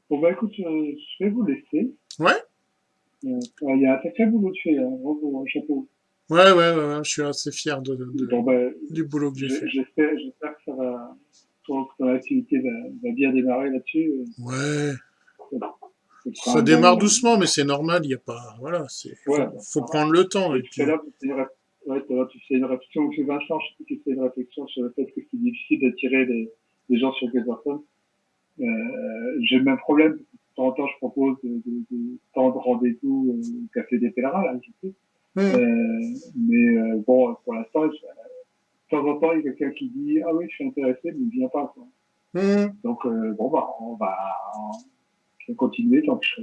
Bon, bah écoute, euh, je vais vous laisser. Ouais euh, il y a un sacré boulot de fait, hein. bravo, chapeau. Ouais, ouais, ouais, je suis assez fier de, de bon, ben, du boulot que j'ai fait. J'espère, que ça va, ton, ton activité va, va bien démarrer là-dessus. Ouais. Ça, démarre doucement, mais c'est normal, il n'y a pas, voilà, c'est, ouais, faut, faut prendre le temps. Et, puis... là, tu ouais, tu fais une réflexion, monsieur Vincent, je sais que tu fais une réflexion sur le fait que c'est difficile d'attirer des, des gens sur Gazerton. Euh, j'ai le même problème, temps en temps, je propose de, de, de temps de rendez-vous au Café des Pèlerins, là, je sais. Mmh. Euh, mais euh, bon, pour l'instant, de temps en temps, il y a quelqu'un qui dit Ah oui, je suis intéressé, mais il ne vient pas. Quoi. Mmh. Donc, euh, bon, bah, on va, on va continuer tant que je,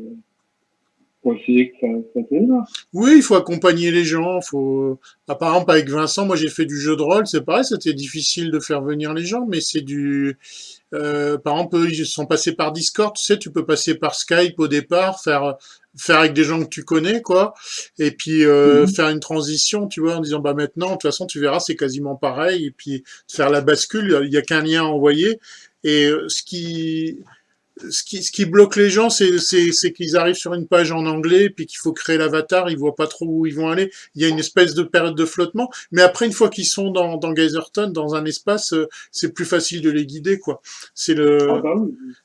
oui, il faut accompagner les gens. Faut... Ah, par exemple, avec Vincent, moi j'ai fait du jeu de rôle, c'est pareil, c'était difficile de faire venir les gens, mais c'est du... Euh, par exemple, ils sont passés par Discord, tu sais, tu peux passer par Skype au départ, faire faire avec des gens que tu connais, quoi, et puis euh, mhm. faire une transition, tu vois, en disant, bah maintenant, de toute façon, tu verras, c'est quasiment pareil, et puis faire la bascule, il n'y a qu'un lien envoyé, et euh, ce qui ce qui, ce qui bloque les gens, c'est qu'ils arrivent sur une page en anglais, puis qu'il faut créer l'avatar, ils voient pas trop où ils vont aller. Il y a une espèce de période de flottement. Mais après, une fois qu'ils sont dans, dans Geyserton, dans un espace, euh, c'est plus facile de les guider, quoi. C'est le, ah bah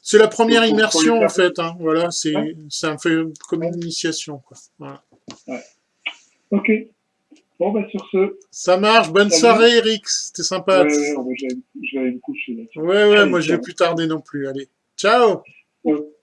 c'est la première immersion, en fait. Hein. Voilà, c'est, c'est un fait comme une initiation, quoi. Voilà. Ouais. Ok. Bon, bah, sur ce. Ça marche. Bonne soirée, Eric. C'était sympa. Ouais, ouais, je vais aller me coucher. Là. Ouais, ouais, moi, je vais plus tarder non plus. Allez. Ciao. Ouais.